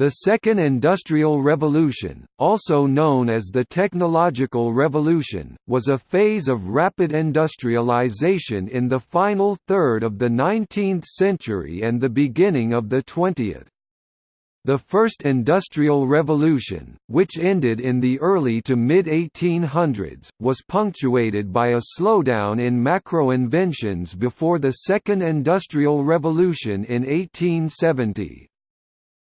The Second Industrial Revolution, also known as the Technological Revolution, was a phase of rapid industrialization in the final third of the 19th century and the beginning of the 20th. The First Industrial Revolution, which ended in the early to mid-1800s, was punctuated by a slowdown in macro inventions before the Second Industrial Revolution in 1870.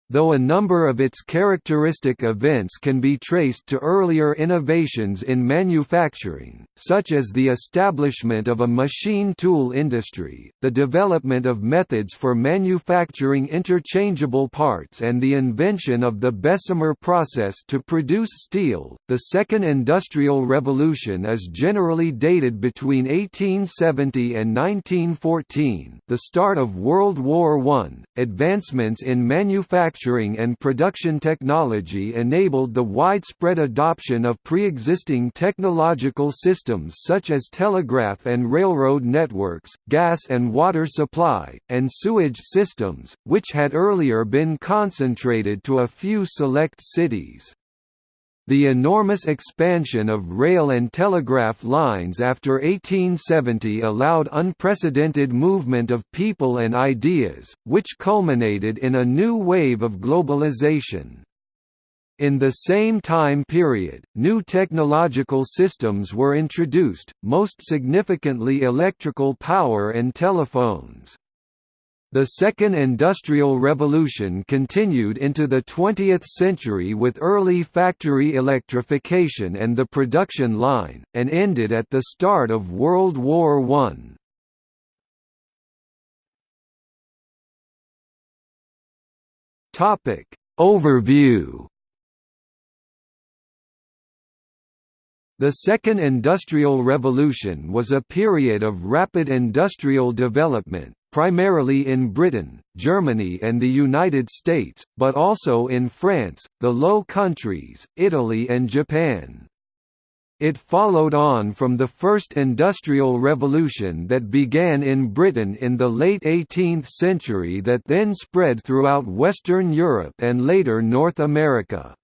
Though a number of its characteristic events can be traced to earlier innovations in manufacturing, such as the establishment of a machine tool industry, the development of methods for manufacturing interchangeable parts and the invention of the Bessemer process to produce steel, the Second Industrial Revolution is generally dated between 1870 and 1914 the start of World War I, advancements in manufacturing manufacturing and production technology enabled the widespread adoption of pre-existing technological systems such as telegraph and railroad networks, gas and water supply, and sewage systems, which had earlier been concentrated to a few select cities. The enormous expansion of rail and telegraph lines after 1870 allowed unprecedented movement of people and ideas, which culminated in a new wave of globalization. In the same time period, new technological systems were introduced, most significantly electrical power and telephones. The Second Industrial Revolution continued into the 20th century with early factory electrification and the production line, and ended at the start of World War I. Topic Overview The Second Industrial Revolution was a period of rapid industrial development, primarily in Britain, Germany and the United States, but also in France, the Low Countries, Italy and Japan. It followed on from the First Industrial Revolution that began in Britain in the late 18th century that then spread throughout Western Europe and later North America.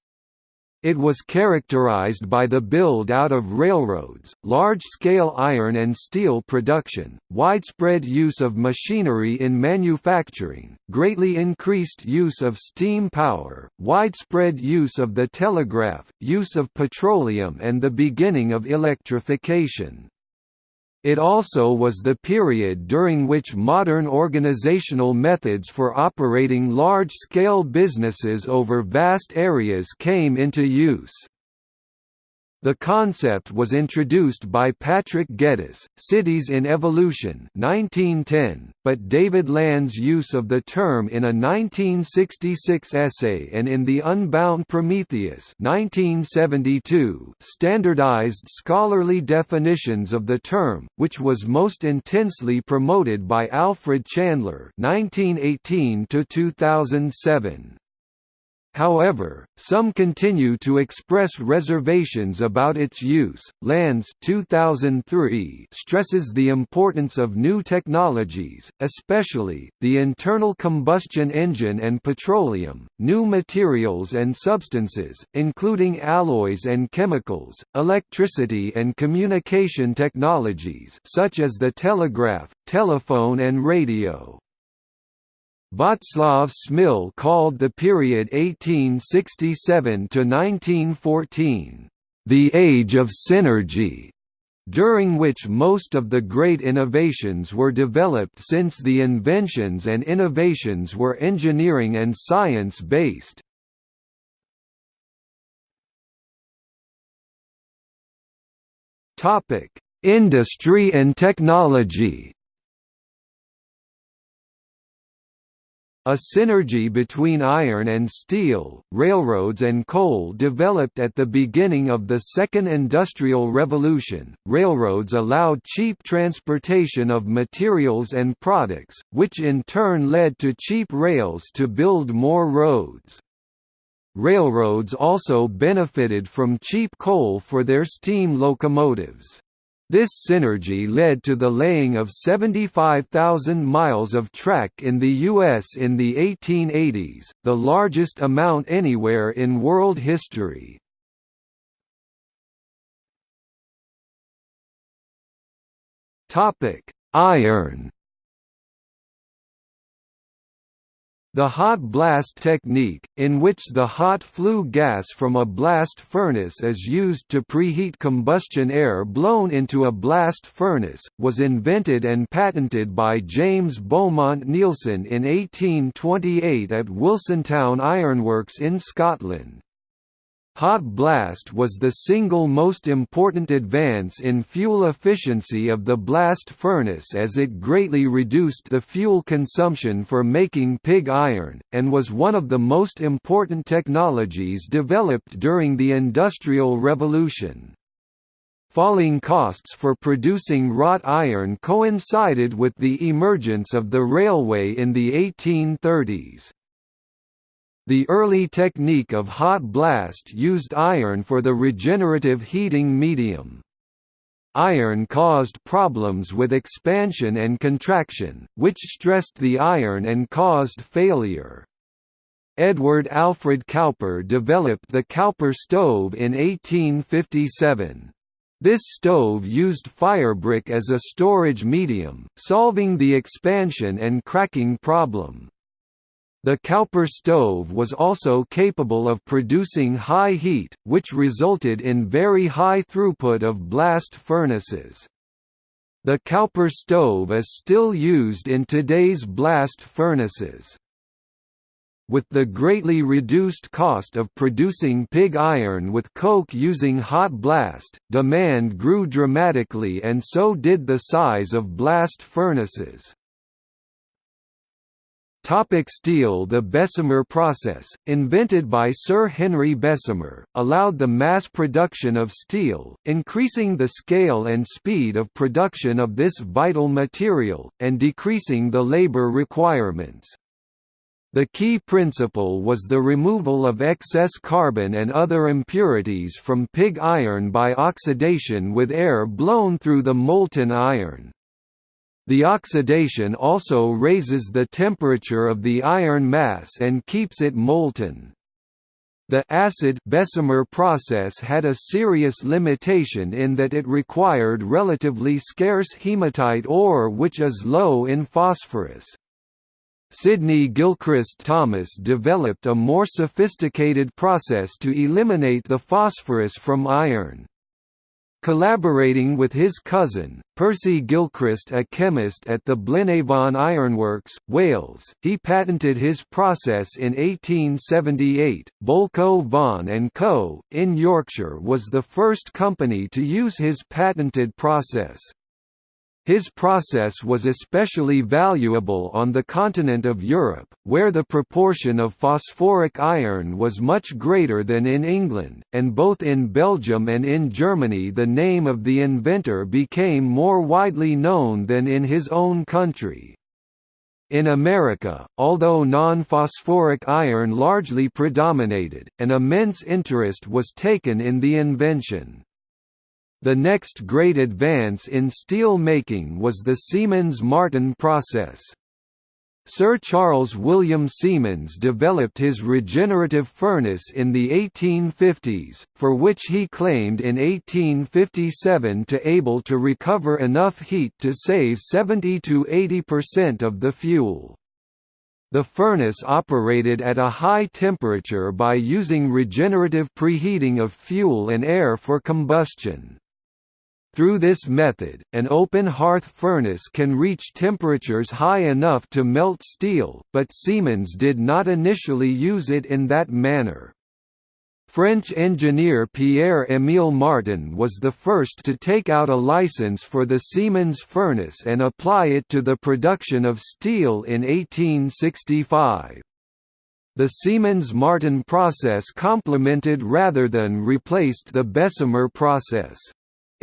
It was characterized by the build-out of railroads, large-scale iron and steel production, widespread use of machinery in manufacturing, greatly increased use of steam power, widespread use of the telegraph, use of petroleum and the beginning of electrification. It also was the period during which modern organizational methods for operating large-scale businesses over vast areas came into use. The concept was introduced by Patrick Geddes, Cities in Evolution 1910, but David Landes' use of the term in a 1966 essay and in The Unbound Prometheus 1972 standardized scholarly definitions of the term, which was most intensely promoted by Alfred Chandler 1918 2007. However, some continue to express reservations about its use. Landes 2003 stresses the importance of new technologies, especially the internal combustion engine and petroleum, new materials and substances, including alloys and chemicals, electricity and communication technologies such as the telegraph, telephone and radio. Václav Smil called the period 1867 to 1914, "...the age of synergy", during which most of the great innovations were developed since the inventions and innovations were engineering and science-based. Industry and technology A synergy between iron and steel, railroads and coal developed at the beginning of the Second Industrial Revolution. Railroads allowed cheap transportation of materials and products, which in turn led to cheap rails to build more roads. Railroads also benefited from cheap coal for their steam locomotives. This synergy led to the laying of 75,000 miles of track in the U.S. in the 1880s, the largest amount anywhere in world history. Iron The hot blast technique, in which the hot flue gas from a blast furnace is used to preheat combustion air blown into a blast furnace, was invented and patented by James Beaumont Neilson in 1828 at Wilsontown Ironworks in Scotland. Hot blast was the single most important advance in fuel efficiency of the blast furnace as it greatly reduced the fuel consumption for making pig iron, and was one of the most important technologies developed during the Industrial Revolution. Falling costs for producing wrought iron coincided with the emergence of the railway in the 1830s. The early technique of hot blast used iron for the regenerative heating medium. Iron caused problems with expansion and contraction, which stressed the iron and caused failure. Edward Alfred Cowper developed the Cowper stove in 1857. This stove used firebrick as a storage medium, solving the expansion and cracking problem. The Cowper stove was also capable of producing high heat, which resulted in very high throughput of blast furnaces. The Cowper stove is still used in today's blast furnaces. With the greatly reduced cost of producing pig iron with coke using hot blast, demand grew dramatically and so did the size of blast furnaces. Topic steel The Bessemer process, invented by Sir Henry Bessemer, allowed the mass production of steel, increasing the scale and speed of production of this vital material, and decreasing the labor requirements. The key principle was the removal of excess carbon and other impurities from pig iron by oxidation with air blown through the molten iron. The oxidation also raises the temperature of the iron mass and keeps it molten. The acid Bessemer process had a serious limitation in that it required relatively scarce hematite ore which is low in phosphorus. Sidney Gilchrist Thomas developed a more sophisticated process to eliminate the phosphorus from iron. Collaborating with his cousin, Percy Gilchrist a chemist at the Blaenavon Ironworks, Wales, he patented his process in 1878. Bolckow Vaughan & Co., in Yorkshire was the first company to use his patented process. His process was especially valuable on the continent of Europe, where the proportion of phosphoric iron was much greater than in England, and both in Belgium and in Germany the name of the inventor became more widely known than in his own country. In America, although non-phosphoric iron largely predominated, an immense interest was taken in the invention. The next great advance in steel making was the Siemens-Martin process. Sir Charles William Siemens developed his regenerative furnace in the 1850s, for which he claimed in 1857 to be able to recover enough heat to save 70–80% of the fuel. The furnace operated at a high temperature by using regenerative preheating of fuel and air for combustion. Through this method, an open hearth furnace can reach temperatures high enough to melt steel, but Siemens did not initially use it in that manner. French engineer Pierre-Émile Martin was the first to take out a license for the Siemens furnace and apply it to the production of steel in 1865. The Siemens-Martin process complemented rather than replaced the Bessemer process.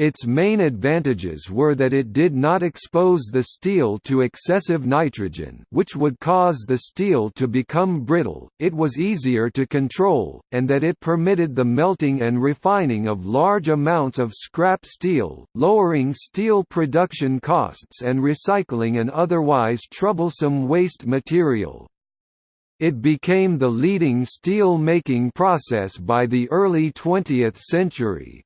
Its main advantages were that it did not expose the steel to excessive nitrogen which would cause the steel to become brittle, it was easier to control, and that it permitted the melting and refining of large amounts of scrap steel, lowering steel production costs and recycling an otherwise troublesome waste material. It became the leading steel-making process by the early 20th century.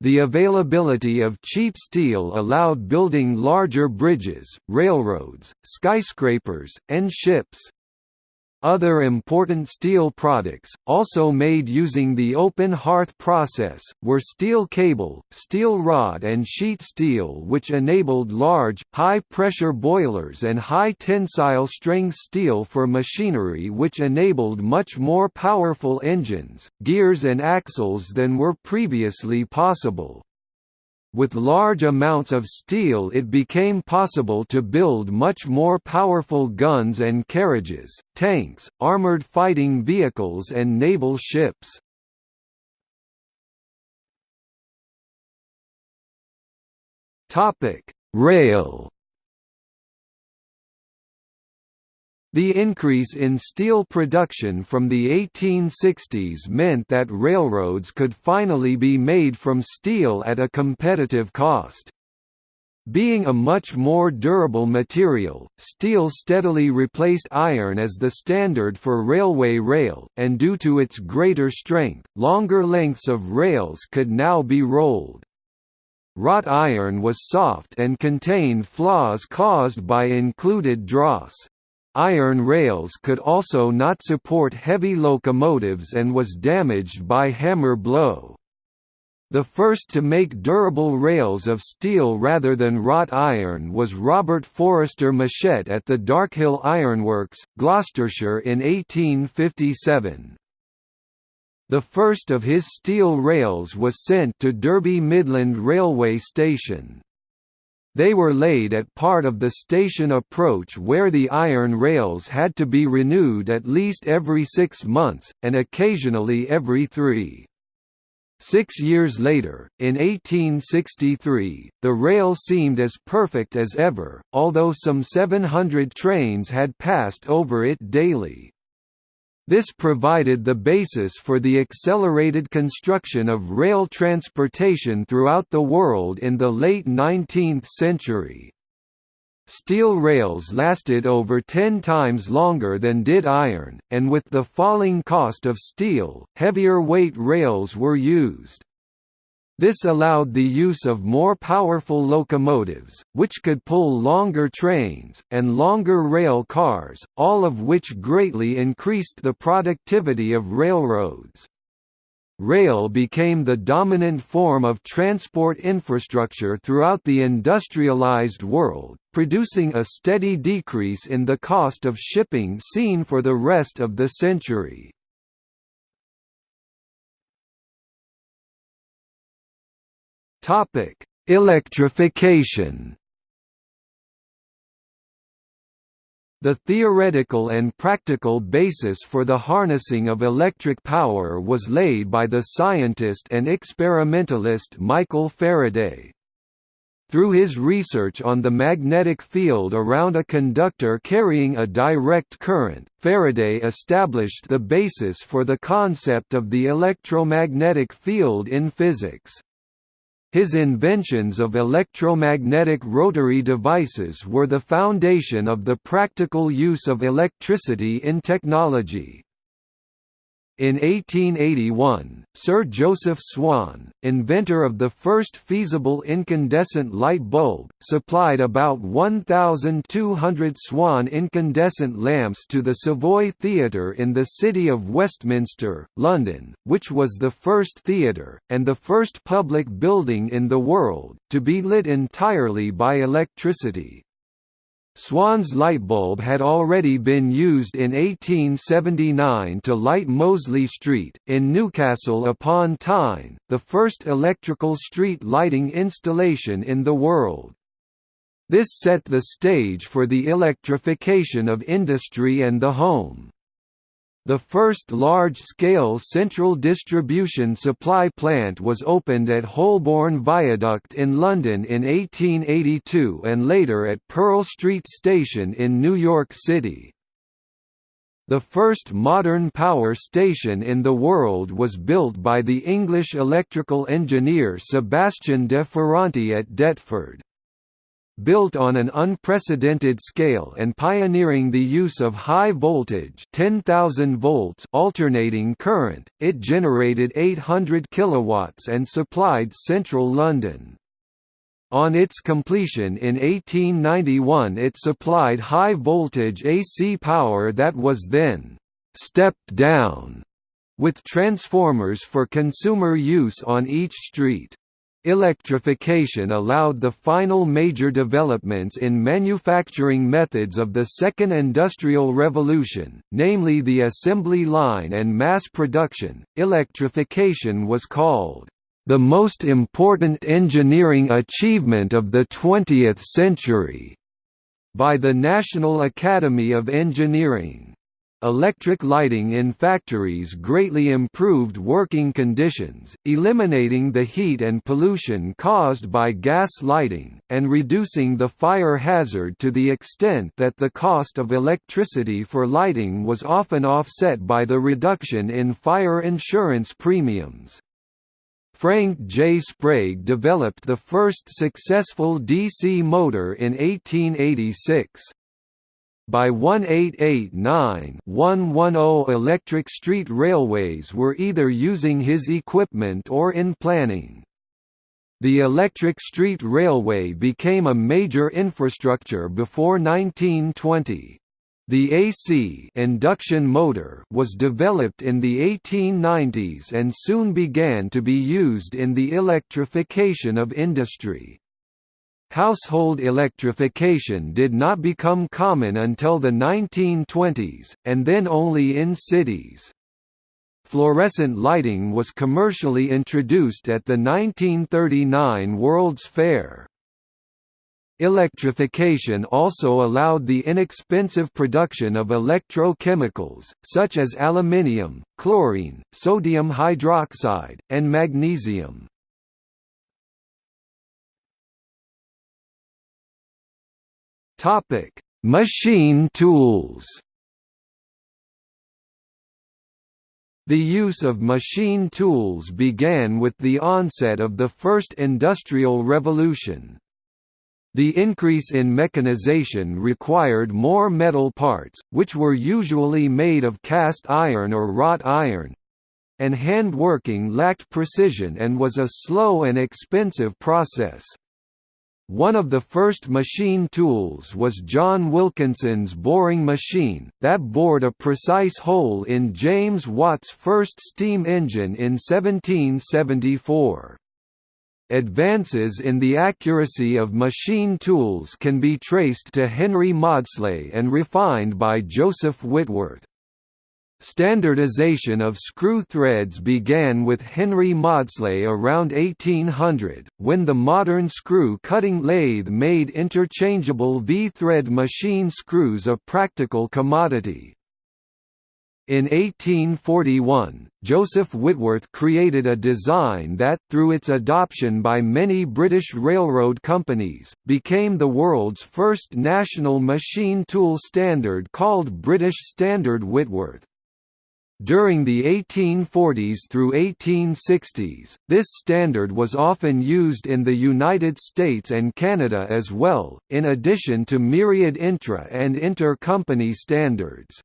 The availability of cheap steel allowed building larger bridges, railroads, skyscrapers, and ships. Other important steel products, also made using the open hearth process, were steel cable, steel rod and sheet steel which enabled large, high-pressure boilers and high-tensile string steel for machinery which enabled much more powerful engines, gears and axles than were previously possible. With large amounts of steel it became possible to build much more powerful guns and carriages, tanks, armored fighting vehicles and naval ships. Rail The increase in steel production from the 1860s meant that railroads could finally be made from steel at a competitive cost. Being a much more durable material, steel steadily replaced iron as the standard for railway rail, and due to its greater strength, longer lengths of rails could now be rolled. Wrought iron was soft and contained flaws caused by included dross. Iron rails could also not support heavy locomotives and was damaged by hammer blow. The first to make durable rails of steel rather than wrought iron was Robert Forester Mushet at the Darkhill Ironworks, Gloucestershire in 1857. The first of his steel rails was sent to Derby Midland Railway Station. They were laid at part of the station approach where the iron rails had to be renewed at least every six months, and occasionally every three. Six years later, in 1863, the rail seemed as perfect as ever, although some 700 trains had passed over it daily. This provided the basis for the accelerated construction of rail transportation throughout the world in the late 19th century. Steel rails lasted over ten times longer than did iron, and with the falling cost of steel, heavier weight rails were used. This allowed the use of more powerful locomotives, which could pull longer trains, and longer rail cars, all of which greatly increased the productivity of railroads. Rail became the dominant form of transport infrastructure throughout the industrialized world, producing a steady decrease in the cost of shipping seen for the rest of the century. Topic: Electrification. The theoretical and practical basis for the harnessing of electric power was laid by the scientist and experimentalist Michael Faraday. Through his research on the magnetic field around a conductor carrying a direct current, Faraday established the basis for the concept of the electromagnetic field in physics. His inventions of electromagnetic rotary devices were the foundation of the practical use of electricity in technology. In 1881, Sir Joseph Swan, inventor of the first feasible incandescent light bulb, supplied about 1,200 Swan incandescent lamps to the Savoy Theatre in the City of Westminster, London, which was the first theatre, and the first public building in the world, to be lit entirely by electricity. Swan's lightbulb had already been used in 1879 to light Mosley Street, in Newcastle upon Tyne, the first electrical street lighting installation in the world. This set the stage for the electrification of industry and the home. The first large-scale central distribution supply plant was opened at Holborn Viaduct in London in 1882 and later at Pearl Street Station in New York City. The first modern power station in the world was built by the English electrical engineer Sebastian de Ferranti at Deptford. Built on an unprecedented scale and pioneering the use of high voltage 10,000 volts alternating current, it generated 800 kilowatts and supplied central London. On its completion in 1891 it supplied high-voltage AC power that was then «stepped down» with transformers for consumer use on each street. Electrification allowed the final major developments in manufacturing methods of the Second Industrial Revolution, namely the assembly line and mass production. Electrification was called the most important engineering achievement of the 20th century by the National Academy of Engineering. Electric lighting in factories greatly improved working conditions, eliminating the heat and pollution caused by gas lighting, and reducing the fire hazard to the extent that the cost of electricity for lighting was often offset by the reduction in fire insurance premiums. Frank J. Sprague developed the first successful DC motor in 1886. By 1889-110 electric street railways were either using his equipment or in planning. The electric street railway became a major infrastructure before 1920. The AC induction motor was developed in the 1890s and soon began to be used in the electrification of industry. Household electrification did not become common until the 1920s, and then only in cities. Fluorescent lighting was commercially introduced at the 1939 World's Fair. Electrification also allowed the inexpensive production of electrochemicals, such as aluminium, chlorine, sodium hydroxide, and magnesium. Machine tools The use of machine tools began with the onset of the First Industrial Revolution. The increase in mechanization required more metal parts, which were usually made of cast iron or wrought iron, and handworking lacked precision and was a slow and expensive process. One of the first machine tools was John Wilkinson's boring machine, that bored a precise hole in James Watt's first steam engine in 1774. Advances in the accuracy of machine tools can be traced to Henry Maudslay and refined by Joseph Whitworth. Standardization of screw threads began with Henry Maudslay around 1800, when the modern screw-cutting lathe made interchangeable V-thread machine screws a practical commodity. In 1841, Joseph Whitworth created a design that, through its adoption by many British railroad companies, became the world's first national machine tool standard called British Standard Whitworth. During the 1840s through 1860s, this standard was often used in the United States and Canada as well, in addition to myriad intra- and inter-company standards.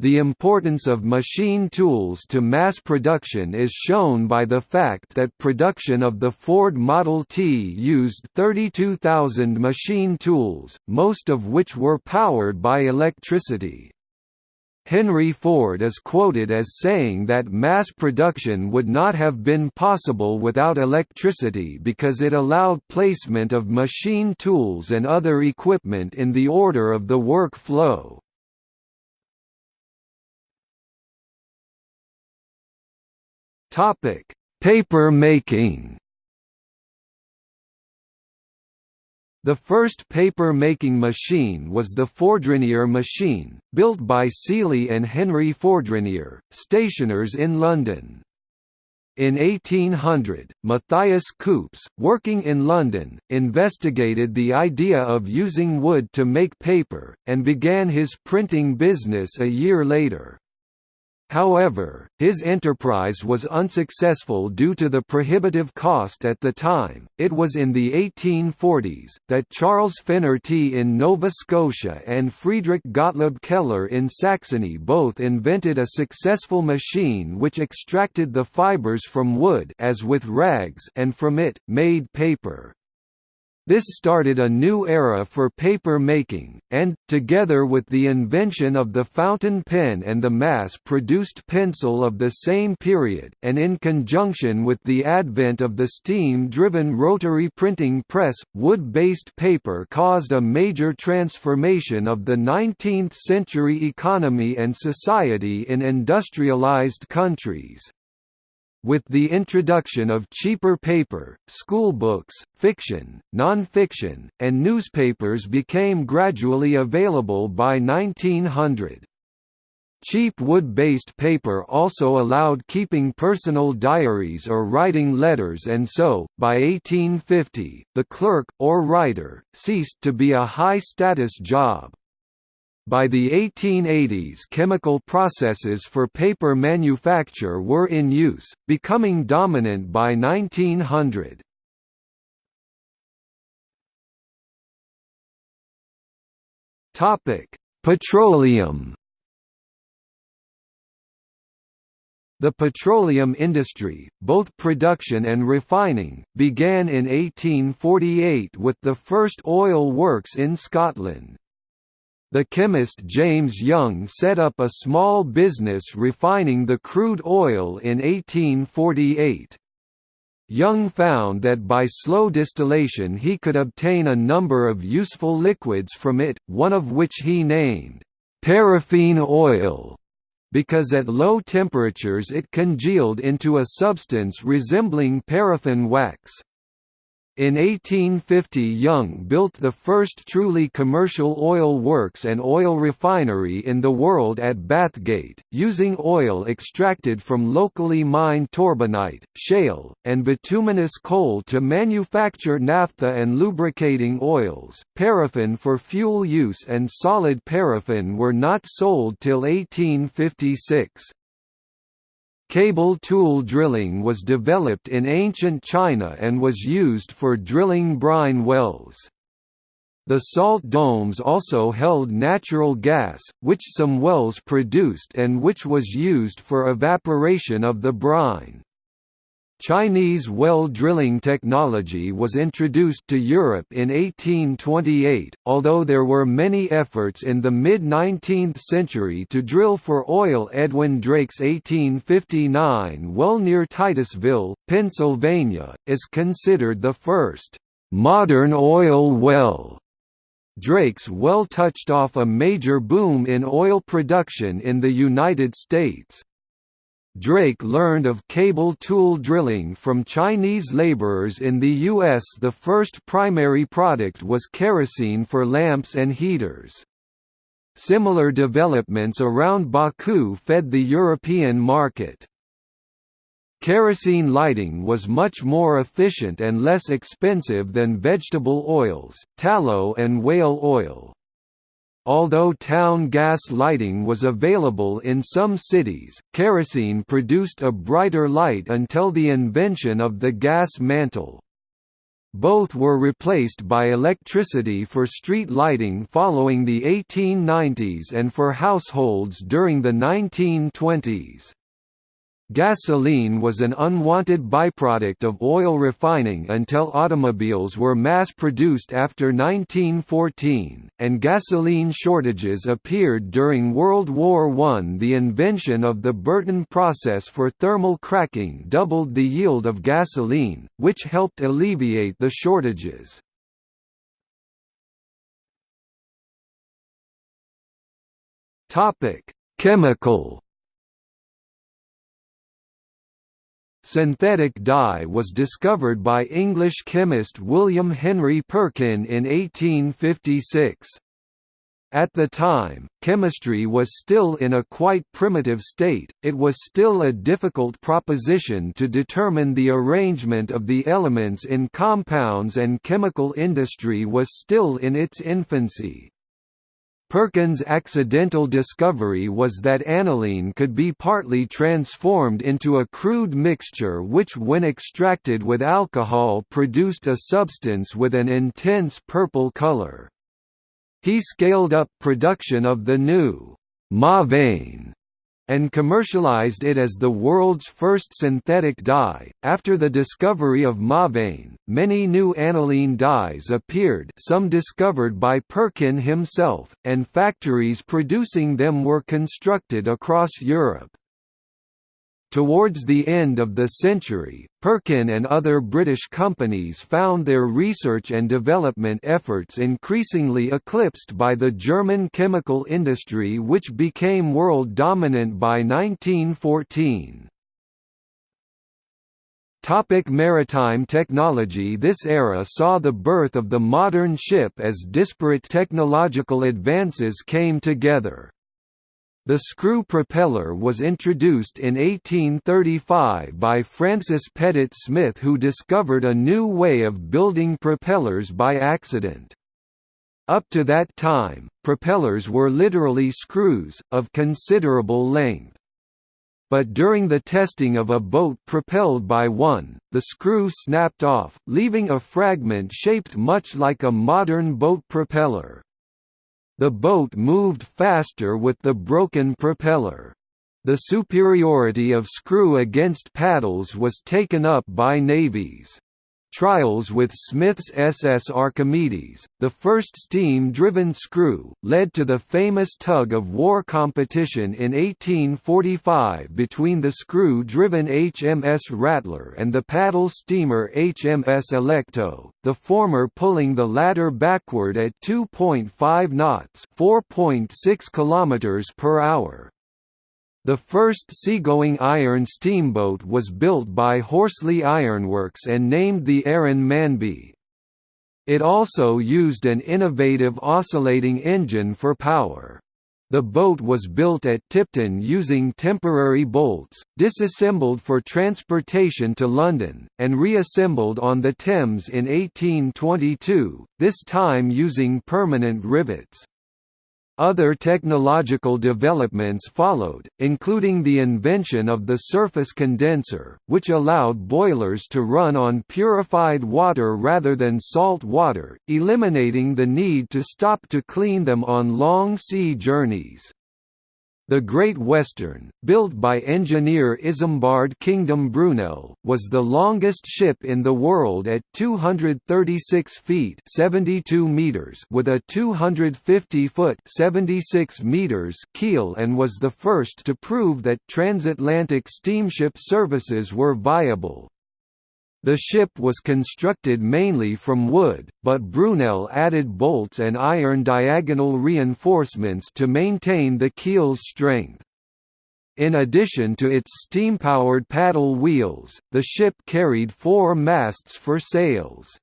The importance of machine tools to mass production is shown by the fact that production of the Ford Model T used 32,000 machine tools, most of which were powered by electricity. Henry Ford is quoted as saying that mass production would not have been possible without electricity because it allowed placement of machine tools and other equipment in the order of the work flow. Paper making. The first paper-making machine was the Fourdrinier machine, built by Sealy and Henry Fourdrinier, stationers in London. In 1800, Matthias Koops, working in London, investigated the idea of using wood to make paper, and began his printing business a year later. However, his enterprise was unsuccessful due to the prohibitive cost at the time. It was in the 1840s that Charles Fenerty in Nova Scotia and Friedrich Gottlob Keller in Saxony both invented a successful machine which extracted the fibers from wood as with rags and from it, made paper. This started a new era for paper making, and, together with the invention of the fountain pen and the mass-produced pencil of the same period, and in conjunction with the advent of the steam-driven rotary printing press, wood-based paper caused a major transformation of the 19th-century economy and society in industrialized countries. With the introduction of cheaper paper, schoolbooks, fiction, non-fiction, and newspapers became gradually available by 1900. Cheap wood-based paper also allowed keeping personal diaries or writing letters and so, by 1850, the clerk, or writer, ceased to be a high-status job. By the 1880s chemical processes for paper manufacture were in use, becoming dominant by 1900. Petroleum The petroleum industry, both production and refining, began in 1848 with the first oil works in Scotland. The chemist James Young set up a small business refining the crude oil in 1848. Young found that by slow distillation he could obtain a number of useful liquids from it, one of which he named, "...paraffin oil", because at low temperatures it congealed into a substance resembling paraffin wax. In 1850 Young built the first truly commercial oil works and oil refinery in the world at Bathgate, using oil extracted from locally mined torbanite, shale, and bituminous coal to manufacture naphtha and lubricating oils. Paraffin for fuel use and solid paraffin were not sold till 1856. Cable tool drilling was developed in ancient China and was used for drilling brine wells. The salt domes also held natural gas, which some wells produced and which was used for evaporation of the brine. Chinese well drilling technology was introduced to Europe in 1828, although there were many efforts in the mid-19th century to drill for oil Edwin Drake's 1859 well near Titusville, Pennsylvania, is considered the first «modern oil well». Drake's well touched off a major boom in oil production in the United States. Drake learned of cable tool drilling from Chinese laborers in the U.S. The first primary product was kerosene for lamps and heaters. Similar developments around Baku fed the European market. Kerosene lighting was much more efficient and less expensive than vegetable oils, tallow and whale oil. Although town gas lighting was available in some cities, kerosene produced a brighter light until the invention of the gas mantle. Both were replaced by electricity for street lighting following the 1890s and for households during the 1920s. Gasoline was an unwanted byproduct of oil refining until automobiles were mass-produced after 1914, and gasoline shortages appeared during World War I. The invention of the Burton process for thermal cracking doubled the yield of gasoline, which helped alleviate the shortages. Chemical Synthetic dye was discovered by English chemist William Henry Perkin in 1856. At the time, chemistry was still in a quite primitive state, it was still a difficult proposition to determine the arrangement of the elements in compounds and chemical industry was still in its infancy. Perkin's accidental discovery was that aniline could be partly transformed into a crude mixture which when extracted with alcohol produced a substance with an intense purple color. He scaled up production of the new Mauveine and commercialized it as the world's first synthetic dye. After the discovery of Mauveine, many new aniline dyes appeared, some discovered by Perkin himself, and factories producing them were constructed across Europe. Towards the end of the century, Perkin and other British companies found their research and development efforts increasingly eclipsed by the German chemical industry which became world dominant by 1914. Topic maritime technology This era saw the birth of the modern ship as disparate technological advances came together. The screw propeller was introduced in 1835 by Francis Pettit Smith who discovered a new way of building propellers by accident. Up to that time, propellers were literally screws, of considerable length. But during the testing of a boat propelled by one, the screw snapped off, leaving a fragment shaped much like a modern boat propeller. The boat moved faster with the broken propeller. The superiority of screw against paddles was taken up by navies. Trials with Smith's SS Archimedes, the first steam-driven screw, led to the famous tug-of-war competition in 1845 between the screw-driven HMS Rattler and the paddle steamer HMS Alecto, the former pulling the latter backward at 2.5 knots 4.6 km per hour. The first seagoing iron steamboat was built by Horsley Ironworks and named the Aaron Manby. It also used an innovative oscillating engine for power. The boat was built at Tipton using temporary bolts, disassembled for transportation to London, and reassembled on the Thames in 1822, this time using permanent rivets. Other technological developments followed, including the invention of the surface condenser, which allowed boilers to run on purified water rather than salt water, eliminating the need to stop to clean them on long sea journeys. The Great Western, built by engineer Isambard Kingdom Brunel, was the longest ship in the world at 236 feet (72 meters) with a 250-foot (76 meters) keel and was the first to prove that transatlantic steamship services were viable. The ship was constructed mainly from wood, but Brunel added bolts and iron diagonal reinforcements to maintain the keel's strength. In addition to its steam-powered paddle wheels, the ship carried four masts for sails.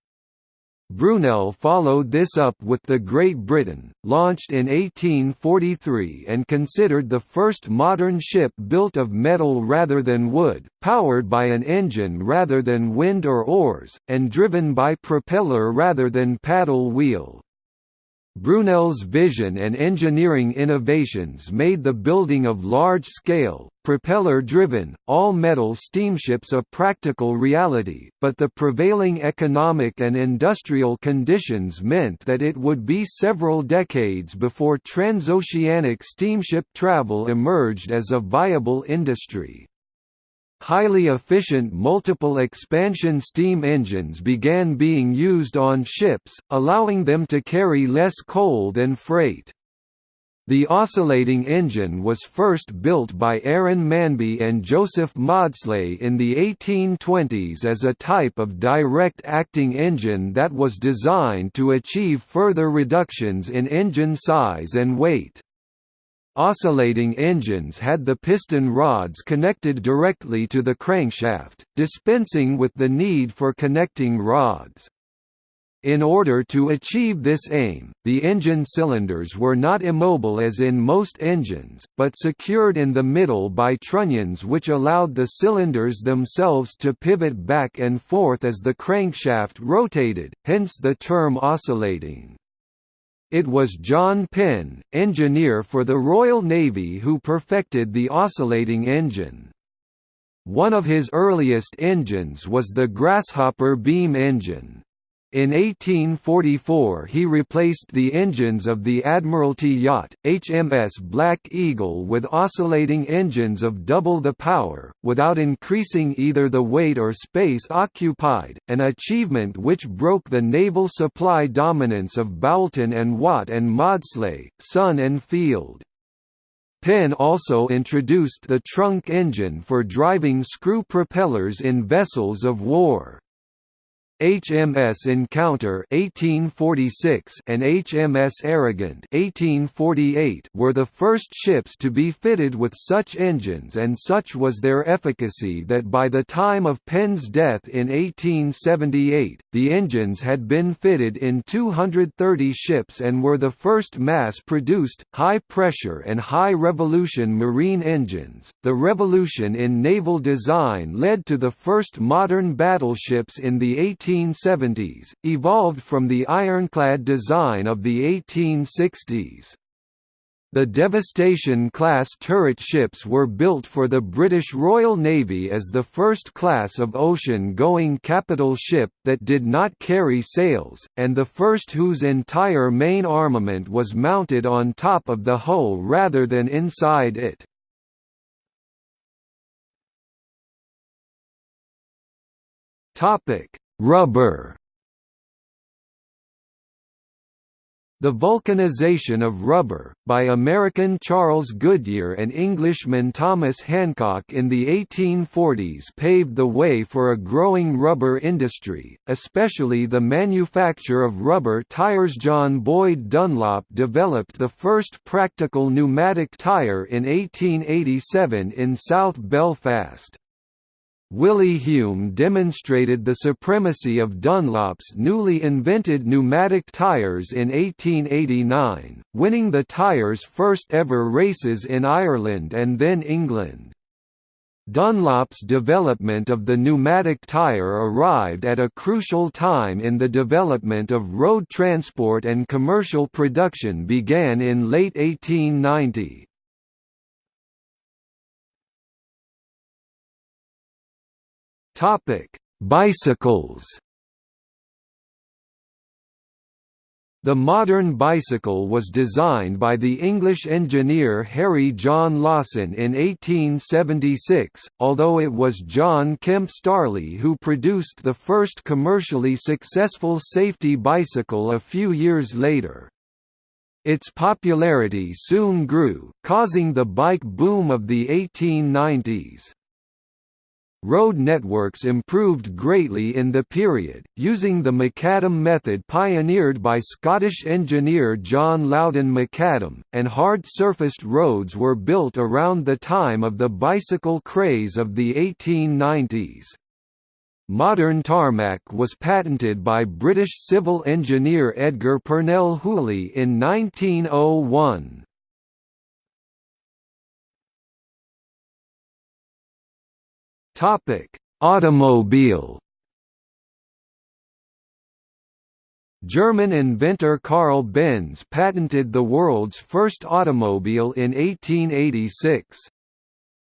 Brunel followed this up with the Great Britain, launched in 1843 and considered the first modern ship built of metal rather than wood, powered by an engine rather than wind or oars, and driven by propeller rather than paddle wheel. Brunel's vision and engineering innovations made the building of large-scale, propeller-driven, all-metal steamships a practical reality, but the prevailing economic and industrial conditions meant that it would be several decades before transoceanic steamship travel emerged as a viable industry. Highly efficient multiple expansion steam engines began being used on ships, allowing them to carry less coal than freight. The oscillating engine was first built by Aaron Manby and Joseph Maudslay in the 1820s as a type of direct-acting engine that was designed to achieve further reductions in engine size and weight. Oscillating engines had the piston rods connected directly to the crankshaft, dispensing with the need for connecting rods. In order to achieve this aim, the engine cylinders were not immobile as in most engines, but secured in the middle by trunnions which allowed the cylinders themselves to pivot back and forth as the crankshaft rotated, hence the term oscillating. It was John Penn, engineer for the Royal Navy who perfected the oscillating engine. One of his earliest engines was the Grasshopper beam engine. In 1844 he replaced the engines of the Admiralty yacht, HMS Black Eagle with oscillating engines of double the power, without increasing either the weight or space occupied, an achievement which broke the naval supply dominance of Boulton and Watt and Maudslay, Sons and Field. Penn also introduced the trunk engine for driving screw propellers in vessels of war. HMS Encounter 1846 and HMS Arrogant 1848 were the first ships to be fitted with such engines and such was their efficacy that by the time of Penn's death in 1878, the engines had been fitted in 230 ships and were the first mass-produced, high-pressure and high-revolution marine engines. The revolution in naval design led to the first modern battleships in the 18 1870s, evolved from the ironclad design of the 1860s. The Devastation-class turret ships were built for the British Royal Navy as the first class of ocean-going capital ship that did not carry sails, and the first whose entire main armament was mounted on top of the hull rather than inside it. Rubber The vulcanization of rubber, by American Charles Goodyear and Englishman Thomas Hancock in the 1840s paved the way for a growing rubber industry, especially the manufacture of rubber tires John Boyd Dunlop developed the first practical pneumatic tire in 1887 in South Belfast. Willie Hume demonstrated the supremacy of Dunlop's newly invented pneumatic tyres in 1889, winning the tyres' first ever races in Ireland and then England. Dunlop's development of the pneumatic tyre arrived at a crucial time in the development of road transport and commercial production began in late 1890. Topic: Bicycles. The modern bicycle was designed by the English engineer Harry John Lawson in 1876, although it was John Kemp Starley who produced the first commercially successful safety bicycle a few years later. Its popularity soon grew, causing the bike boom of the 1890s. Road networks improved greatly in the period, using the macadam method pioneered by Scottish engineer John Loudon McAdam, and hard-surfaced roads were built around the time of the bicycle craze of the 1890s. Modern tarmac was patented by British civil engineer Edgar Purnell Hooley in 1901. Topic: Automobile. German inventor Carl Benz patented the world's first automobile in 1886.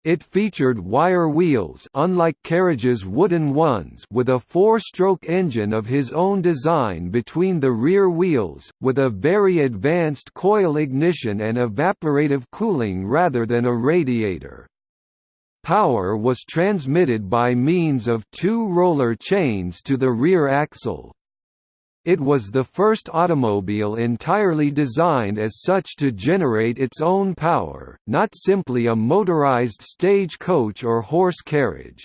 It featured wire wheels unlike carriage's wooden ones with a four-stroke engine of his own design between the rear wheels, with a very advanced coil ignition and evaporative cooling rather than a radiator. Power was transmitted by means of two roller chains to the rear axle. It was the first automobile entirely designed as such to generate its own power, not simply a motorized stage coach or horse carriage.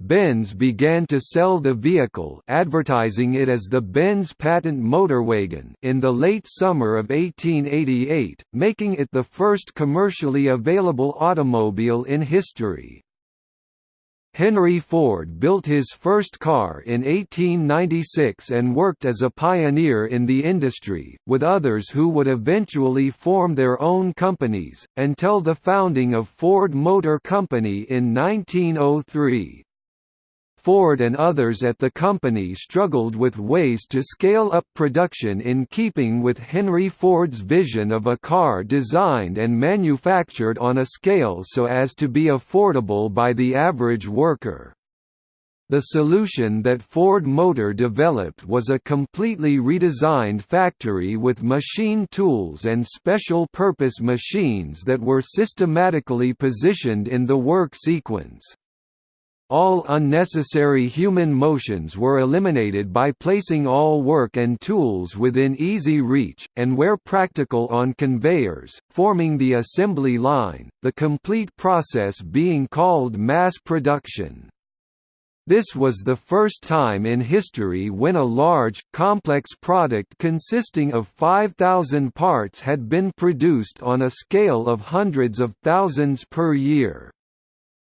Benz began to sell the vehicle advertising it as the Benz Patent Motorwagen in the late summer of 1888, making it the first commercially available automobile in history. Henry Ford built his first car in 1896 and worked as a pioneer in the industry, with others who would eventually form their own companies, until the founding of Ford Motor Company in 1903. Ford and others at the company struggled with ways to scale up production in keeping with Henry Ford's vision of a car designed and manufactured on a scale so as to be affordable by the average worker. The solution that Ford Motor developed was a completely redesigned factory with machine tools and special-purpose machines that were systematically positioned in the work sequence. All unnecessary human motions were eliminated by placing all work and tools within easy reach, and where practical on conveyors, forming the assembly line, the complete process being called mass production. This was the first time in history when a large, complex product consisting of 5,000 parts had been produced on a scale of hundreds of thousands per year.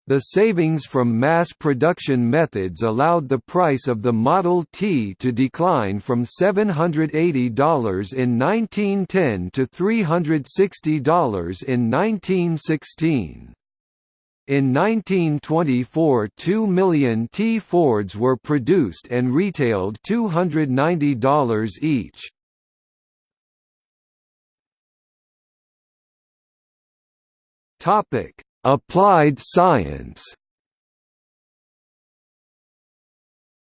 The savings from mass production methods allowed the price of the Model T to decline from $780 in 1910 to $360 in 1916. In 1924 2 million T Fords were produced and retailed $290 each. Topic Applied science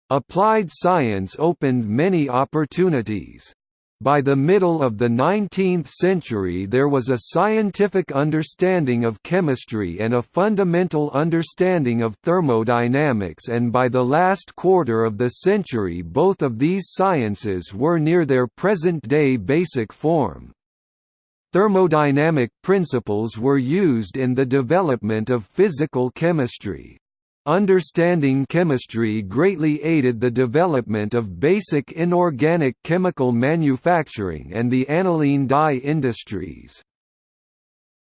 Applied science opened many opportunities. By the middle of the 19th century there was a scientific understanding of chemistry and a fundamental understanding of thermodynamics and by the last quarter of the century both of these sciences were near their present-day basic form. Thermodynamic principles were used in the development of physical chemistry. Understanding chemistry greatly aided the development of basic inorganic chemical manufacturing and the aniline dye industries.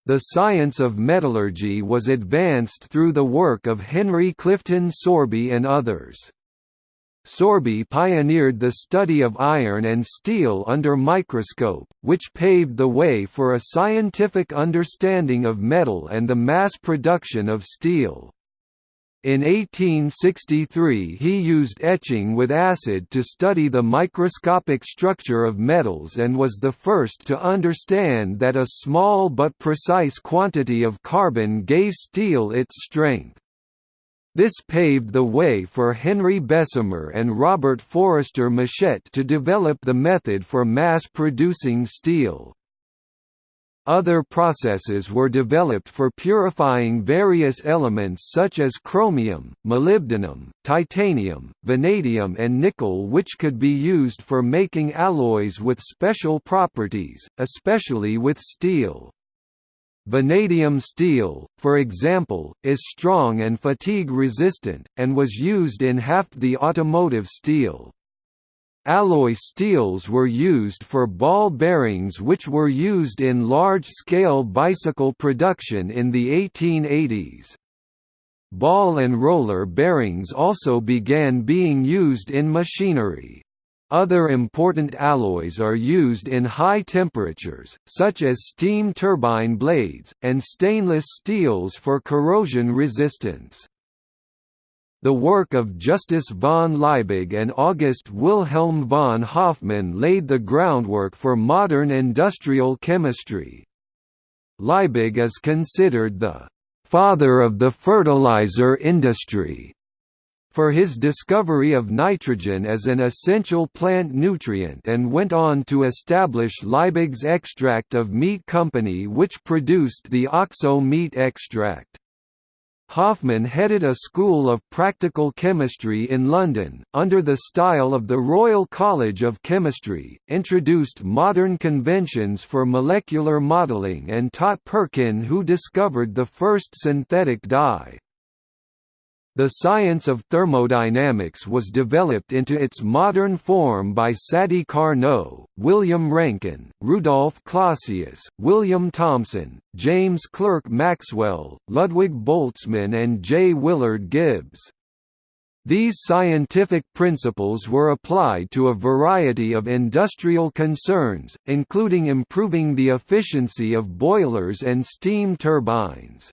The science of metallurgy was advanced through the work of Henry Clifton Sorby and others. Sorby pioneered the study of iron and steel under microscope, which paved the way for a scientific understanding of metal and the mass production of steel. In 1863 he used etching with acid to study the microscopic structure of metals and was the first to understand that a small but precise quantity of carbon gave steel its strength. This paved the way for Henry Bessemer and Robert Forester Mushet to develop the method for mass-producing steel. Other processes were developed for purifying various elements such as chromium, molybdenum, titanium, vanadium and nickel which could be used for making alloys with special properties, especially with steel. Vanadium steel, for example, is strong and fatigue-resistant, and was used in half the automotive steel. Alloy steels were used for ball bearings which were used in large-scale bicycle production in the 1880s. Ball and roller bearings also began being used in machinery. Other important alloys are used in high temperatures, such as steam turbine blades, and stainless steels for corrosion resistance. The work of Justus von Liebig and August Wilhelm von Hofmann laid the groundwork for modern industrial chemistry. Liebig is considered the «father of the fertilizer industry» for his discovery of nitrogen as an essential plant nutrient and went on to establish Liebig's Extract of Meat Company which produced the OXO meat extract. Hofmann headed a school of practical chemistry in London, under the style of the Royal College of Chemistry, introduced modern conventions for molecular modelling and taught Perkin who discovered the first synthetic dye. The science of thermodynamics was developed into its modern form by Sadi Carnot, William Rankine, Rudolf Clausius, William Thomson, James Clerk Maxwell, Ludwig Boltzmann and J. Willard Gibbs. These scientific principles were applied to a variety of industrial concerns, including improving the efficiency of boilers and steam turbines.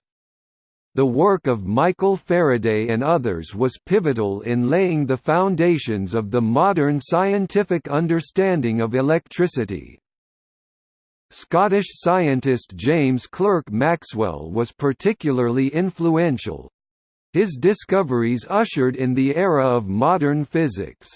The work of Michael Faraday and others was pivotal in laying the foundations of the modern scientific understanding of electricity. Scottish scientist James Clerk Maxwell was particularly influential. His discoveries ushered in the era of modern physics.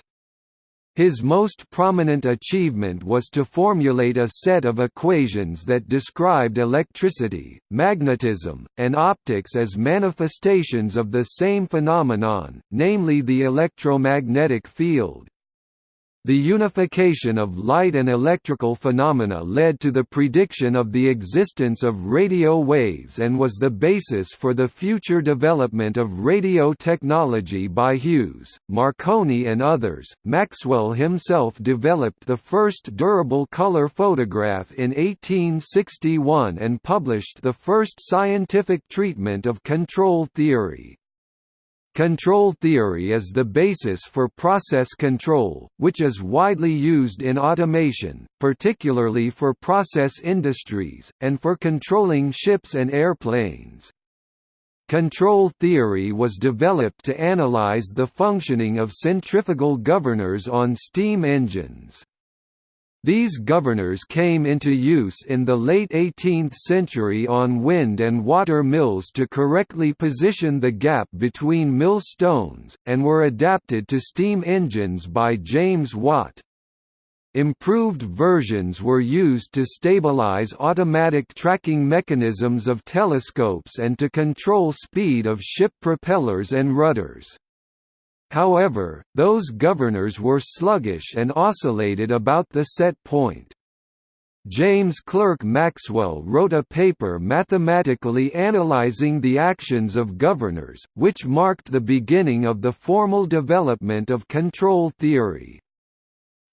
His most prominent achievement was to formulate a set of equations that described electricity, magnetism, and optics as manifestations of the same phenomenon, namely the electromagnetic field. The unification of light and electrical phenomena led to the prediction of the existence of radio waves and was the basis for the future development of radio technology by Hughes, Marconi and others. Maxwell himself developed the first durable color photograph in 1861 and published the first scientific treatment of control theory. Control theory is the basis for process control, which is widely used in automation, particularly for process industries, and for controlling ships and airplanes. Control theory was developed to analyze the functioning of centrifugal governors on steam engines. These governors came into use in the late 18th century on wind and water mills to correctly position the gap between mill stones, and were adapted to steam engines by James Watt. Improved versions were used to stabilize automatic tracking mechanisms of telescopes and to control speed of ship propellers and rudders. However, those governors were sluggish and oscillated about the set point. James Clerk Maxwell wrote a paper mathematically analyzing the actions of governors, which marked the beginning of the formal development of control theory.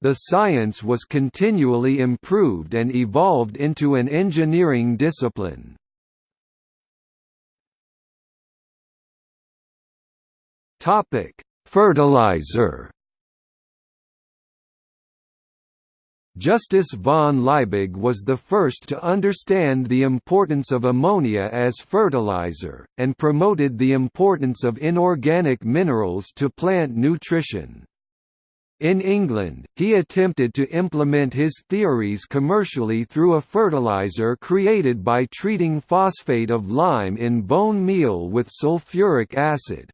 The science was continually improved and evolved into an engineering discipline. Topic: Fertilizer Justus von Liebig was the first to understand the importance of ammonia as fertilizer, and promoted the importance of inorganic minerals to plant nutrition. In England, he attempted to implement his theories commercially through a fertilizer created by treating phosphate of lime in bone meal with sulfuric acid.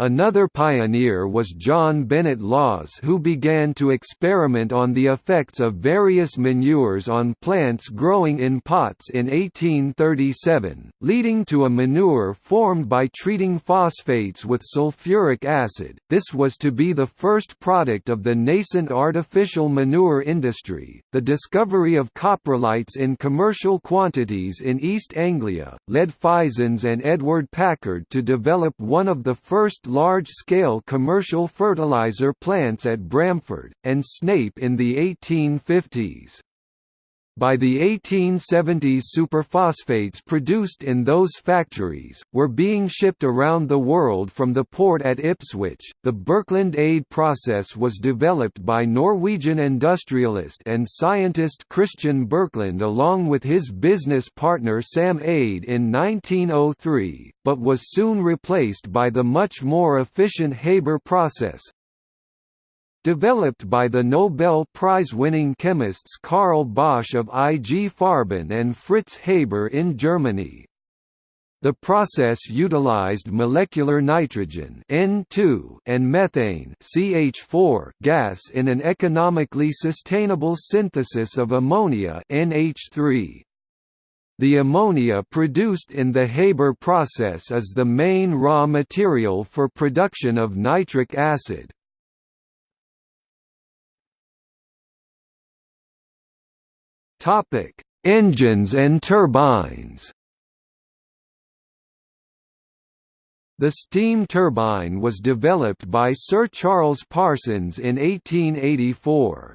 Another pioneer was John Bennett Lawes who began to experiment on the effects of various manures on plants growing in pots in 1837, leading to a manure formed by treating phosphates with sulfuric acid. This was to be the first product of the nascent artificial manure industry. The discovery of coprolites in commercial quantities in East Anglia led Fisons and Edward Packard to develop one of the first large-scale commercial fertilizer plants at Bramford, and Snape in the 1850s. By the 1870s superphosphates produced in those factories, were being shipped around the world from the port at Ipswich. The Birkeland Eyde process was developed by Norwegian industrialist and scientist Christian Birkeland along with his business partner Sam Eyde in 1903, but was soon replaced by the much more efficient Haber process, developed by the Nobel Prize-winning chemists Carl Bosch of IG Farben and Fritz Haber in Germany. The process utilized molecular nitrogen N2 and methane CH4 gas in an economically sustainable synthesis of ammonia NH3. The ammonia produced in the Haber process is the main raw material for production of nitric acid. Topic: Engines and turbines. The steam turbine was developed by Sir Charles Parsons in 1884.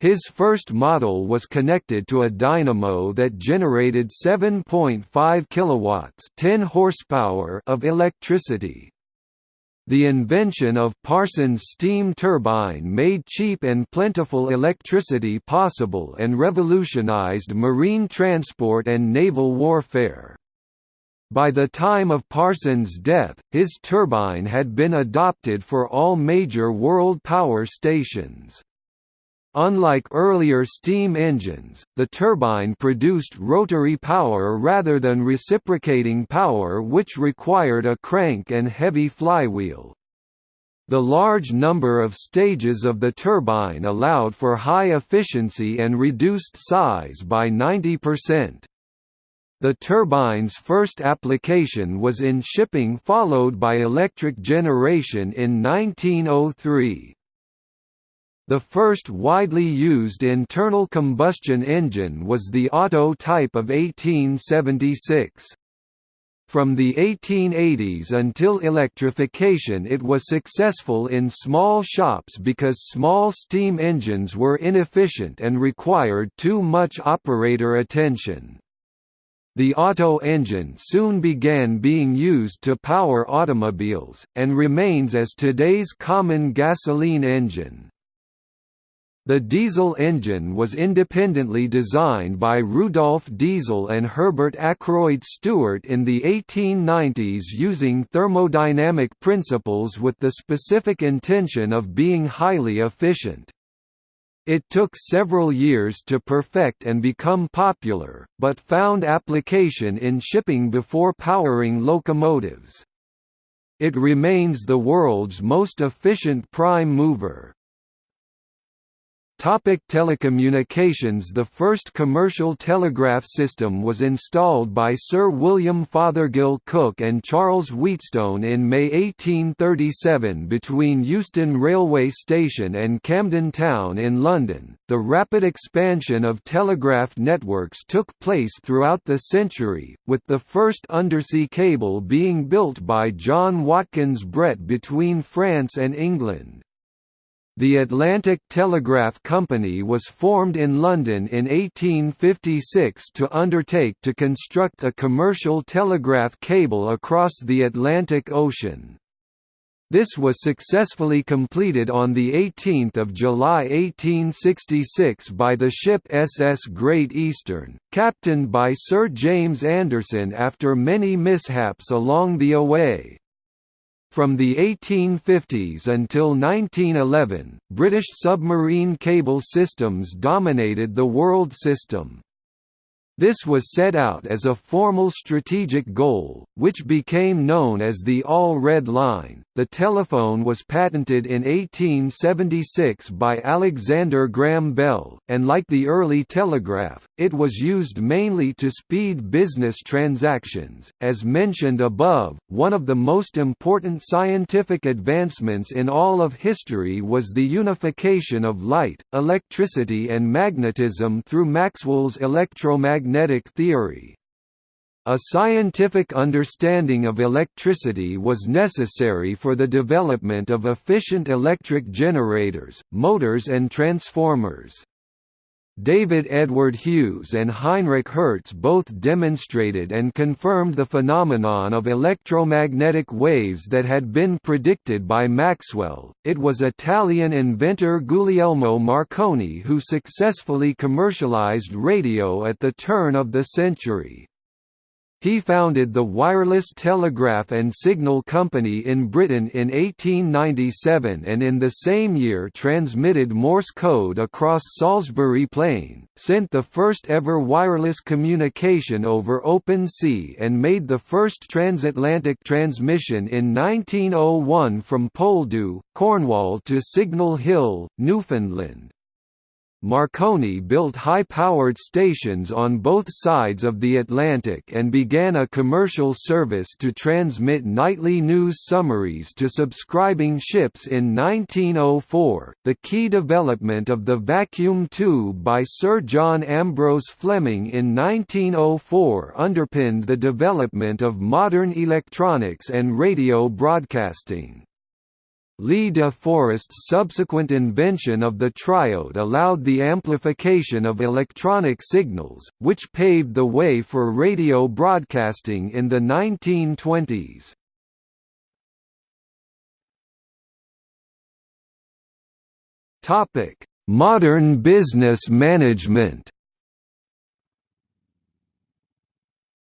His first model was connected to a dynamo that generated 7.5 kilowatts, 10 horsepower of electricity. The invention of Parsons' steam turbine made cheap and plentiful electricity possible and revolutionized marine transport and naval warfare. By the time of Parsons' death, his turbine had been adopted for all major world power stations. Unlike earlier steam engines, the turbine produced rotary power rather than reciprocating power which required a crank and heavy flywheel. The large number of stages of the turbine allowed for high efficiency and reduced size by 90%. The turbine's first application was in shipping followed by electric generation in 1903. The first widely used internal combustion engine was the Otto type of 1876. From the 1880s until electrification it was successful in small shops because small steam engines were inefficient and required too much operator attention. The Otto engine soon began being used to power automobiles, and remains as today's common gasoline engine. The diesel engine was independently designed by Rudolf Diesel and Herbert Akroyd Stuart in the 1890s using thermodynamic principles with the specific intention of being highly efficient. It took several years to perfect and become popular, but found application in shipping before powering locomotives. It remains the world's most efficient prime mover. Topic telecommunications The first commercial telegraph system was installed by Sir William Fothergill Cooke and Charles Wheatstone in May 1837 between Euston Railway Station and Camden Town in London. The rapid expansion of telegraph networks took place throughout the century, with the first undersea cable being built by John Watkins Brett between France and England. The Atlantic Telegraph Company was formed in London in 1856 to undertake to construct a commercial telegraph cable across the Atlantic Ocean. This was successfully completed on 18 July 1866 by the ship SS Great Eastern, captained by Sir James Anderson after many mishaps along the away. From the 1850s until 1911, British submarine cable systems dominated the world system. This was set out as a formal strategic goal, which became known as the All Red Line. The telephone was patented in 1876 by Alexander Graham Bell, and like the early telegraph, it was used mainly to speed business transactions. As mentioned above, one of the most important scientific advancements in all of history was the unification of light, electricity, and magnetism through Maxwell's electromagnetic magnetic theory. A scientific understanding of electricity was necessary for the development of efficient electric generators, motors and transformers. David Edward Hughes and Heinrich Hertz both demonstrated and confirmed the phenomenon of electromagnetic waves that had been predicted by Maxwell. It was Italian inventor Guglielmo Marconi who successfully commercialized radio at the turn of the century. He founded the Wireless Telegraph and Signal Company in Britain in 1897 and in the same year transmitted Morse code across Salisbury Plain, sent the first ever wireless communication over open sea and made the first transatlantic transmission in 1901 from Poldhu, Cornwall to Signal Hill, Newfoundland. Marconi built high-powered stations on both sides of the Atlantic and began a commercial service to transmit nightly news summaries to subscribing ships in 1904. The key development of the vacuum tube by Sir John Ambrose Fleming in 1904 underpinned the development of modern electronics and radio broadcasting. Lee de Forest's subsequent invention of the triode allowed the amplification of electronic signals, which paved the way for radio broadcasting in the 1920s. Modern business management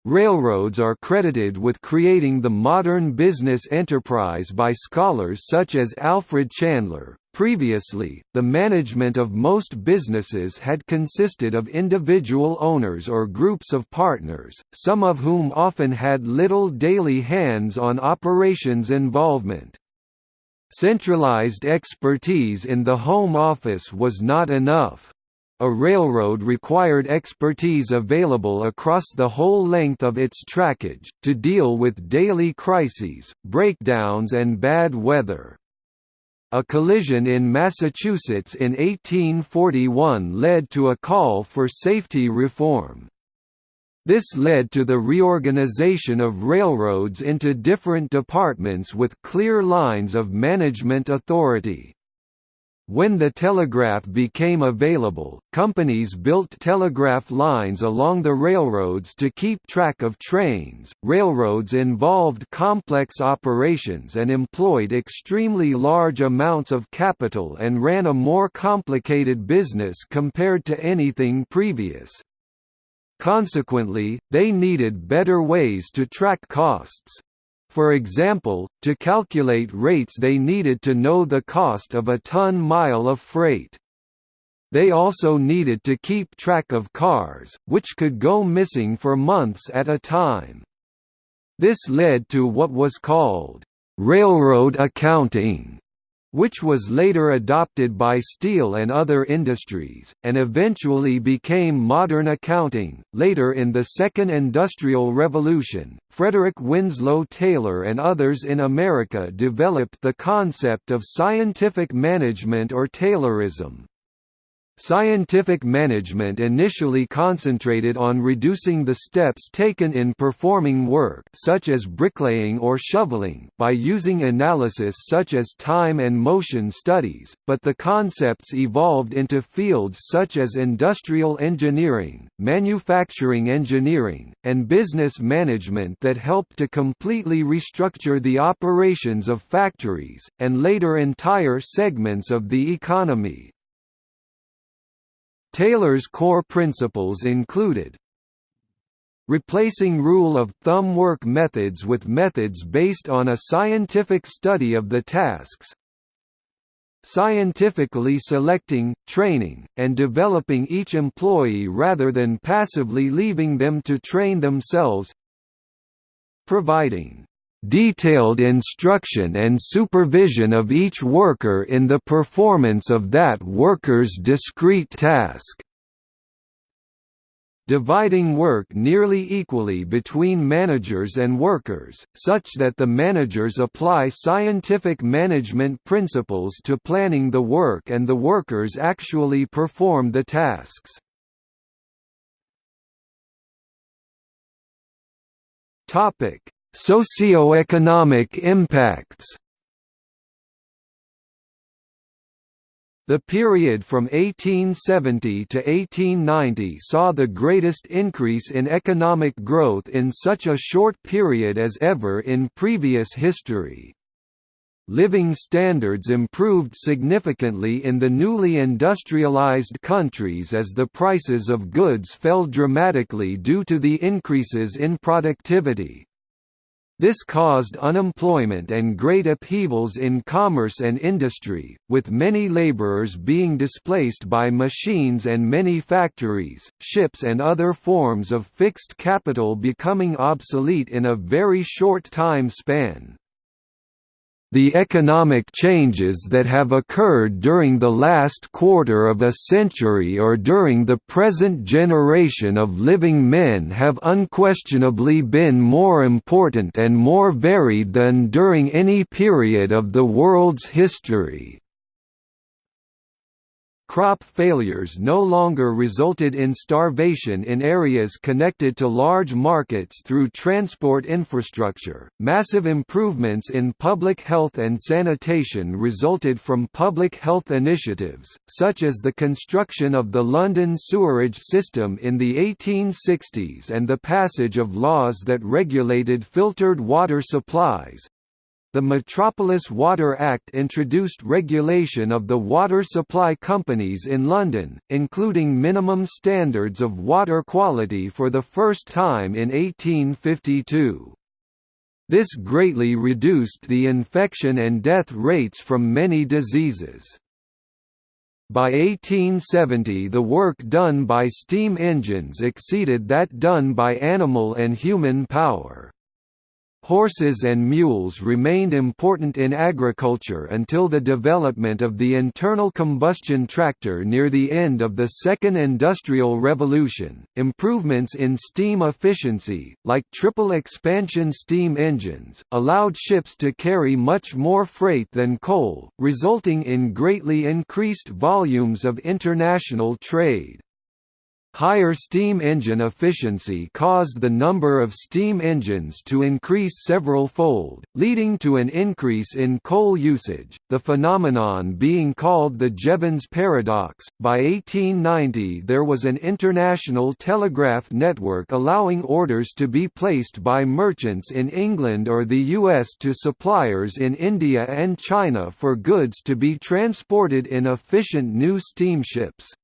Railroads are credited with creating the modern business enterprise by scholars such as Alfred Chandler. Previously, the management of most businesses had consisted of individual owners or groups of partners, some of whom often had little daily hands-on operations involvement. Centralized expertise in the home office was not enough. A railroad required expertise available across the whole length of its trackage, to deal with daily crises, breakdowns and bad weather. A collision in Massachusetts in 1841 led to a call for safety reform. This led to the reorganization of railroads into different departments with clear lines of management authority. When the telegraph became available, companies built telegraph lines along the railroads to keep track of trains. Railroads involved complex operations and employed extremely large amounts of capital and ran a more complicated business compared to anything previous. Consequently, they needed better ways to track costs. For example, to calculate rates they needed to know the cost of a ton-mile of freight. They also needed to keep track of cars, which could go missing for months at a time. This led to what was called, "...railroad accounting", which was later adopted by steel and other industries, and eventually became modern accounting. Later in the Second Industrial Revolution, Frederick Winslow Taylor and others in America developed the concept of scientific management or Taylorism. Scientific management initially concentrated on reducing the steps taken in performing work such as bricklaying or shoveling by using analysis such as time and motion studies, but the concepts evolved into fields such as industrial engineering, manufacturing engineering, and business management that helped to completely restructure the operations of factories, and later entire segments of the economy. Taylor's core principles included replacing rule-of-thumb work methods with methods based on a scientific study of the tasks scientifically selecting, training, and developing each employee rather than passively leaving them to train themselves providing detailed instruction and supervision of each worker in the performance of that worker's discrete task. Dividing work nearly equally between managers and workers, such that the managers apply scientific management principles to planning the work and the workers actually perform the tasks. Topic: Socioeconomic impacts The period from 1870 to 1890 saw the greatest increase in economic growth in such a short period as ever in previous history. Living standards improved significantly in the newly industrialized countries as the prices of goods fell dramatically due to the increases in productivity. This caused unemployment and great upheavals in commerce and industry, with many laborers being displaced by machines and many factories, ships and other forms of fixed capital becoming obsolete in a very short time span. The economic changes that have occurred during the last quarter of a century or during the present generation of living men have unquestionably been more important and more varied than during any period of the world's history. Crop failures no longer resulted in starvation in areas connected to large markets through transport infrastructure. Massive improvements in public health and sanitation resulted from public health initiatives, such as the construction of the London sewerage system in the 1860s and the passage of laws that regulated filtered water supplies, the Metropolis Water Act introduced regulation of the water supply companies in London, including minimum standards of water quality for the first time in 1852. This greatly reduced the infection and death rates from many diseases. By 1870 the work done by steam engines exceeded that done by animal and human power. Horses and mules remained important in agriculture until the development of the internal combustion tractor near the end of the Second Industrial Revolution. Improvements in steam efficiency, like triple expansion steam engines, allowed ships to carry much more freight than coal, resulting in greatly increased volumes of international trade. Higher steam engine efficiency caused the number of steam engines to increase several fold, leading to an increase in coal usage, the phenomenon being called the Jevons paradox. By 1890, there was an international telegraph network allowing orders to be placed by merchants in England or the US to suppliers in India and China for goods to be transported in efficient new steamships.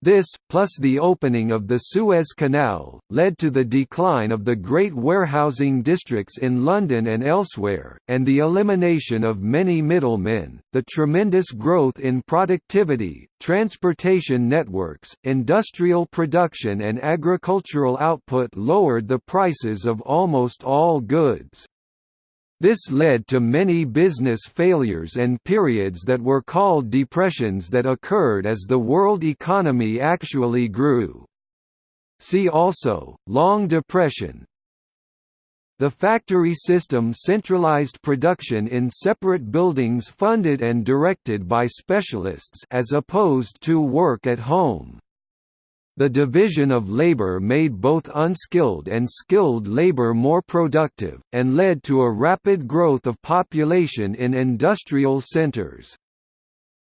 This, plus the opening of the Suez Canal, led to the decline of the great warehousing districts in London and elsewhere, and the elimination of many middlemen. The tremendous growth in productivity, transportation networks, industrial production, and agricultural output lowered the prices of almost all goods. This led to many business failures and periods that were called depressions that occurred as the world economy actually grew. See also, Long Depression, the factory system centralized production in separate buildings funded and directed by specialists as opposed to work at home. The division of labor made both unskilled and skilled labor more productive, and led to a rapid growth of population in industrial centers.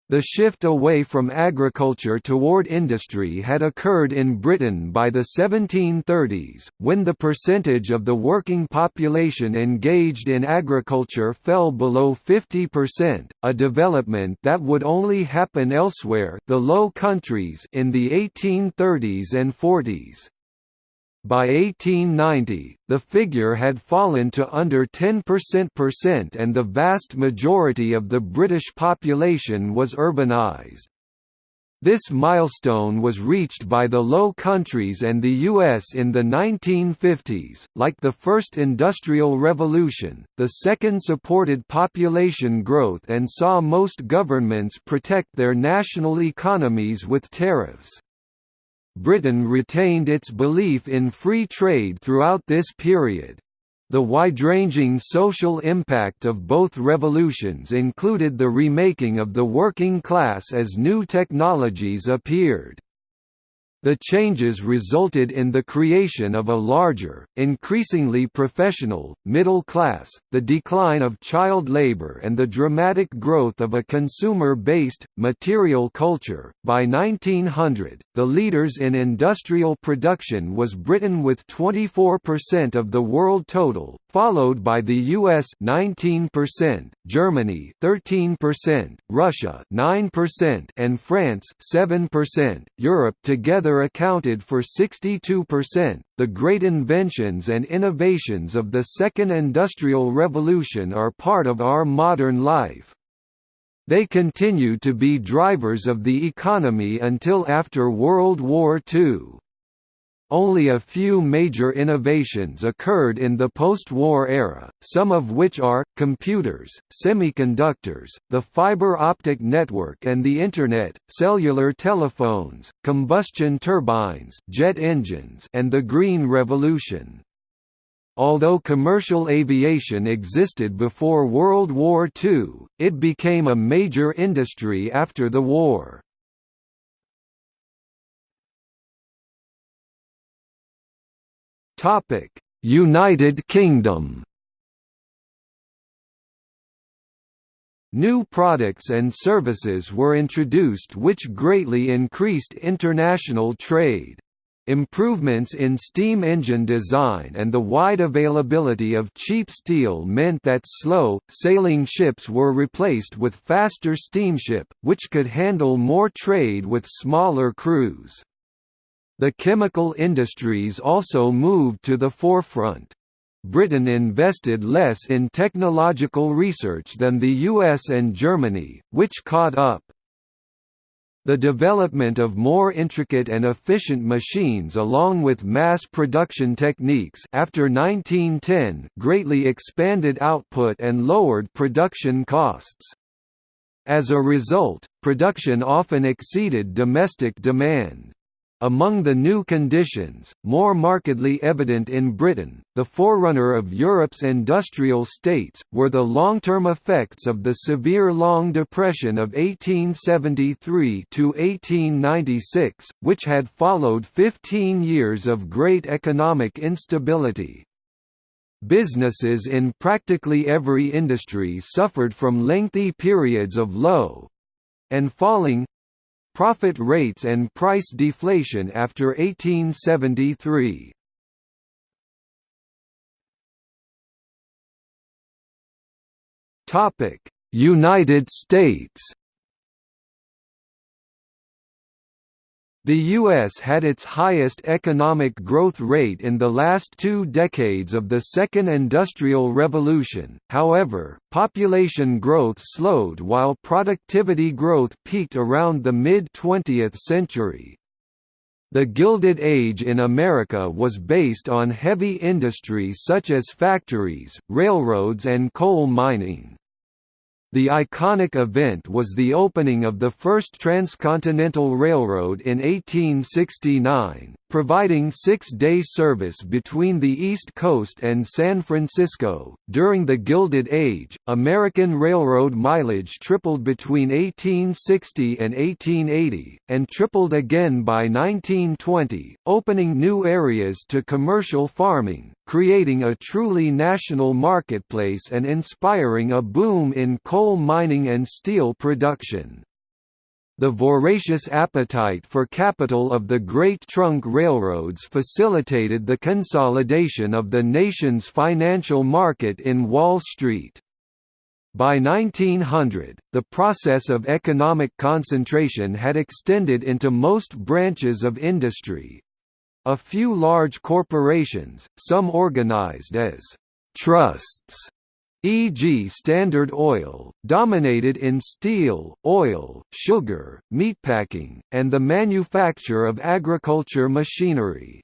The shift away from agriculture toward industry had occurred in Britain by the 1730s, when the percentage of the working population engaged in agriculture fell below 50%, a development that would only happen elsewhere the Low Countries in the 1830s and 40s. By 1890, the figure had fallen to under 10% and the vast majority of the British population was urbanised. This milestone was reached by the Low Countries and the U.S. in the 1950s. Like the first Industrial Revolution, the second supported population growth and saw most governments protect their national economies with tariffs. Britain retained its belief in free trade throughout this period. The wide-ranging social impact of both revolutions included the remaking of the working class as new technologies appeared. The changes resulted in the creation of a larger, increasingly professional, middle class, the decline of child labor and the dramatic growth of a consumer-based, material culture. By 1900, the leaders in industrial production was Britain with 24% of the world total, followed by the US 19%, Germany 13%, Russia 9% and France 7%. Europe together accounted for 62%. The great inventions and innovations of the Second Industrial Revolution are part of our modern life. They continue to be drivers of the economy until after World War II. Only a few major innovations occurred in the post-war era, some of which are, computers, semiconductors, the fiber optic network and the Internet, cellular telephones, combustion turbines jet engines and the Green Revolution. Although commercial aviation existed before World War II, it became a major industry after the war. United Kingdom. New products and services were introduced which greatly increased international trade. Improvements in steam engine design and the wide availability of cheap steel meant that slow, sailing ships were replaced with faster steamship, which could handle more trade with smaller crews. The chemical industries also moved to the forefront. Britain invested less in technological research than the US and Germany, which caught up. The development of more intricate and efficient machines along with mass production techniques after 1910 greatly expanded output and lowered production costs. As a result, production often exceeded domestic demand. Among the new conditions, more markedly evident in Britain, the forerunner of Europe's industrial states, were the long-term effects of the severe Long Depression of 1873–1896, which had followed 15 years of great economic instability. Businesses in practically every industry suffered from lengthy periods of low—and falling profit rates and price deflation after 1873. Topic: United States The U.S. had its highest economic growth rate in the last two decades of the Second Industrial Revolution, however, population growth slowed while productivity growth peaked around the mid-20th century. The Gilded Age in America was based on heavy industry such as factories, railroads and coal mining. The iconic event was the opening of the first transcontinental railroad in 1869, providing six-day service between the East Coast and San Francisco. During the Gilded Age, American railroad mileage tripled between 1860 and 1880, and tripled again by 1920, opening new areas to commercial farming, creating a truly national marketplace and inspiring a boom in coal mining and steel production. The voracious appetite for capital of the Great Trunk Railroads facilitated the consolidation of the nation's financial market in Wall Street. By 1900, the process of economic concentration had extended into most branches of industry, a few large corporations, some organized as trusts, e.g. Standard Oil, dominated in steel, oil, sugar, meatpacking, and the manufacture of agriculture machinery.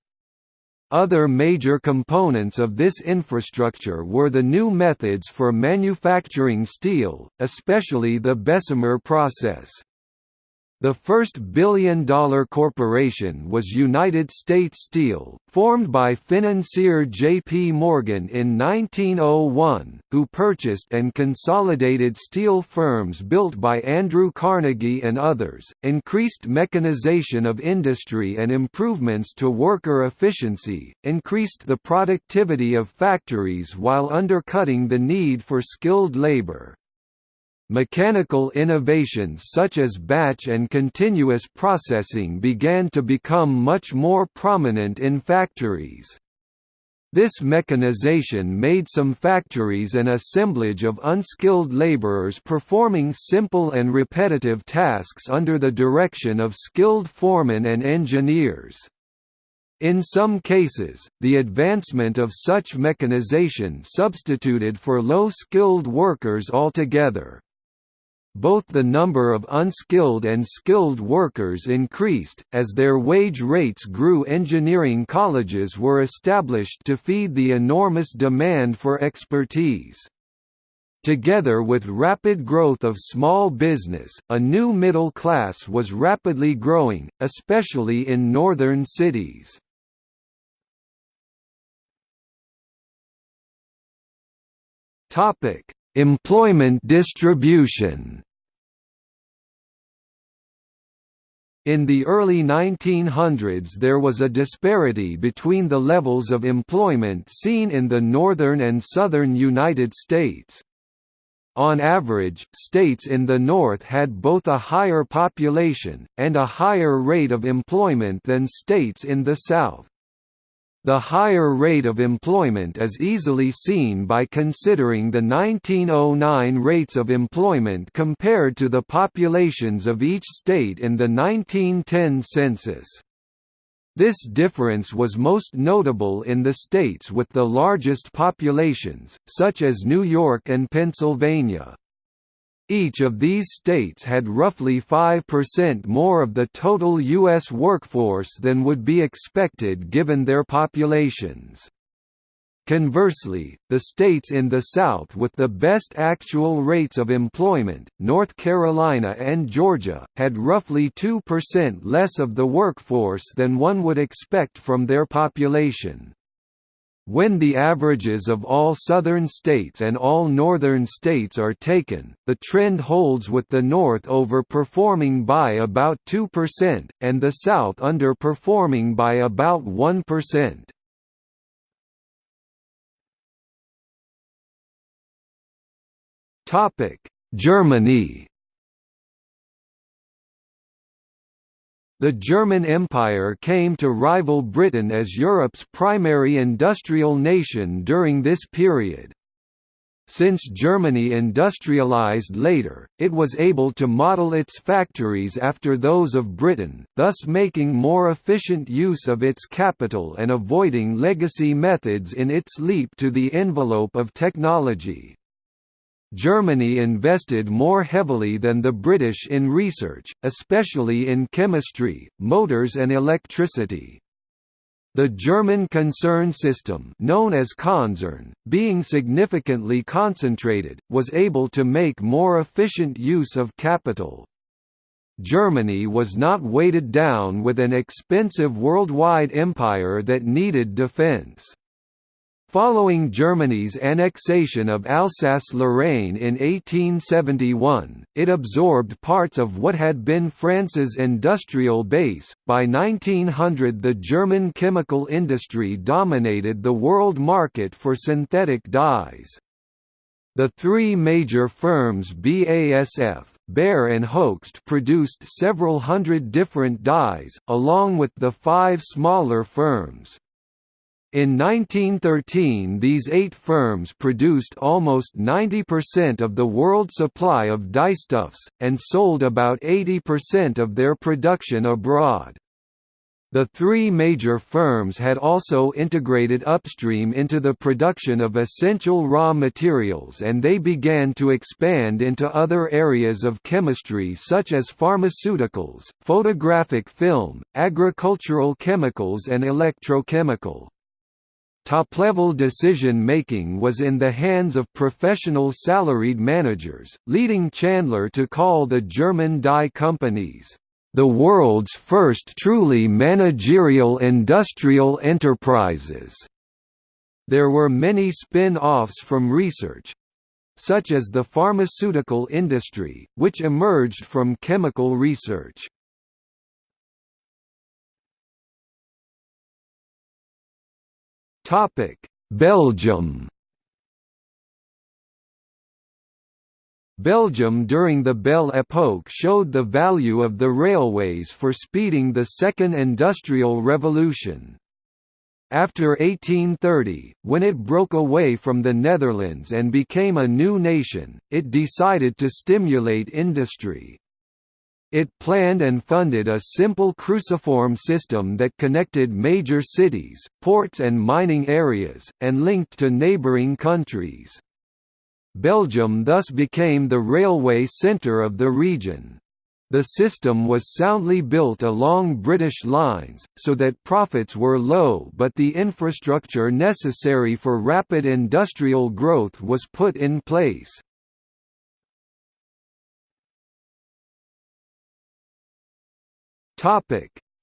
Other major components of this infrastructure were the new methods for manufacturing steel, especially the Bessemer process. The first billion-dollar corporation was United States Steel, formed by financier J.P. Morgan in 1901, who purchased and consolidated steel firms built by Andrew Carnegie and others, increased mechanization of industry and improvements to worker efficiency, increased the productivity of factories while undercutting the need for skilled labor. Mechanical innovations such as batch and continuous processing began to become much more prominent in factories. This mechanization made some factories an assemblage of unskilled laborers performing simple and repetitive tasks under the direction of skilled foremen and engineers. In some cases, the advancement of such mechanization substituted for low-skilled workers altogether. Both the number of unskilled and skilled workers increased, as their wage rates grew engineering colleges were established to feed the enormous demand for expertise. Together with rapid growth of small business, a new middle class was rapidly growing, especially in northern cities. Topic: Employment distribution. In the early 1900s there was a disparity between the levels of employment seen in the northern and southern United States. On average, states in the North had both a higher population, and a higher rate of employment than states in the South. The higher rate of employment is easily seen by considering the 1909 rates of employment compared to the populations of each state in the 1910 census. This difference was most notable in the states with the largest populations, such as New York and Pennsylvania. Each of these states had roughly 5% more of the total U.S. workforce than would be expected given their populations. Conversely, the states in the South with the best actual rates of employment, North Carolina and Georgia, had roughly 2% less of the workforce than one would expect from their population. When the averages of all southern states and all northern states are taken, the trend holds with the North overperforming by about 2%, and the South underperforming by about 1%. Topic: Germany. The German Empire came to rival Britain as Europe's primary industrial nation during this period. Since Germany industrialized later, it was able to model its factories after those of Britain, thus making more efficient use of its capital and avoiding legacy methods in its leap to the envelope of technology. Germany invested more heavily than the British in research, especially in chemistry, motors and electricity. The German concern system known as Konzern, being significantly concentrated, was able to make more efficient use of capital. Germany was not weighted down with an expensive worldwide empire that needed defense. Following Germany's annexation of Alsace-Lorraine in 1871, it absorbed parts of what had been France's industrial base. By 1900, the German chemical industry dominated the world market for synthetic dyes. The three major firms BASF, Bayer and Hoechst produced several hundred different dyes, along with the five smaller firms. In 1913 these eight firms produced almost 90% of the world supply of dyestuffs, and sold about 80% of their production abroad. The three major firms had also integrated upstream into the production of essential raw materials and they began to expand into other areas of chemistry such as pharmaceuticals, photographic film, agricultural chemicals and electrochemical. Top-level decision-making was in the hands of professional salaried managers, leading Chandler to call the German dye companies, "...the world's first truly managerial industrial enterprises." There were many spin-offs from research, such as the pharmaceutical industry, which emerged from chemical research. Belgium. Belgium during the Belle Époque showed the value of the railways for speeding the Second Industrial Revolution. After 1830, when it broke away from the Netherlands and became a new nation, it decided to stimulate industry. It planned and funded a simple cruciform system that connected major cities, ports and mining areas, and linked to neighboring countries. Belgium thus became the railway centre of the region. The system was soundly built along British lines, so that profits were low but the infrastructure necessary for rapid industrial growth was put in place.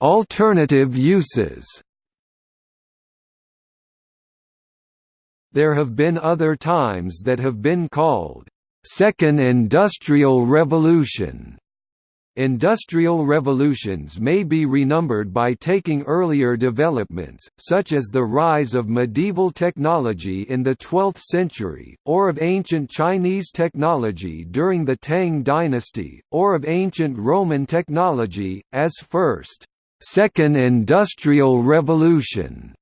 Alternative uses There have been other times that have been called, Second Industrial Revolution. Industrial revolutions may be renumbered by taking earlier developments, such as the rise of medieval technology in the 12th century, or of ancient Chinese technology during the Tang dynasty, or of ancient Roman technology, as first, Second Industrial Revolution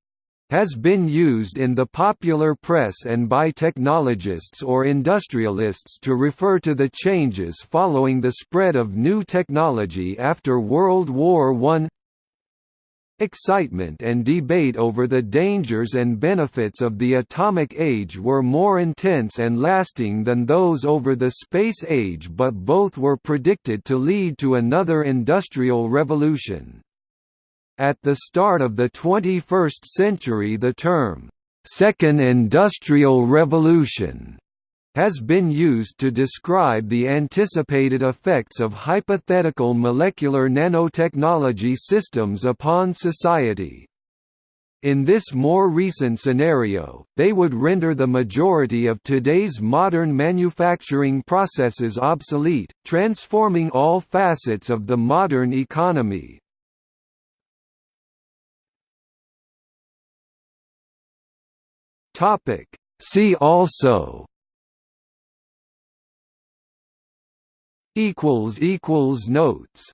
has been used in the popular press and by technologists or industrialists to refer to the changes following the spread of new technology after World War I. Excitement and debate over the dangers and benefits of the atomic age were more intense and lasting than those over the space age but both were predicted to lead to another industrial revolution. At the start of the 21st century the term, Second Industrial Revolution has been used to describe the anticipated effects of hypothetical molecular nanotechnology systems upon society. In this more recent scenario, they would render the majority of today's modern manufacturing processes obsolete, transforming all facets of the modern economy. Topic. See also equals equals notes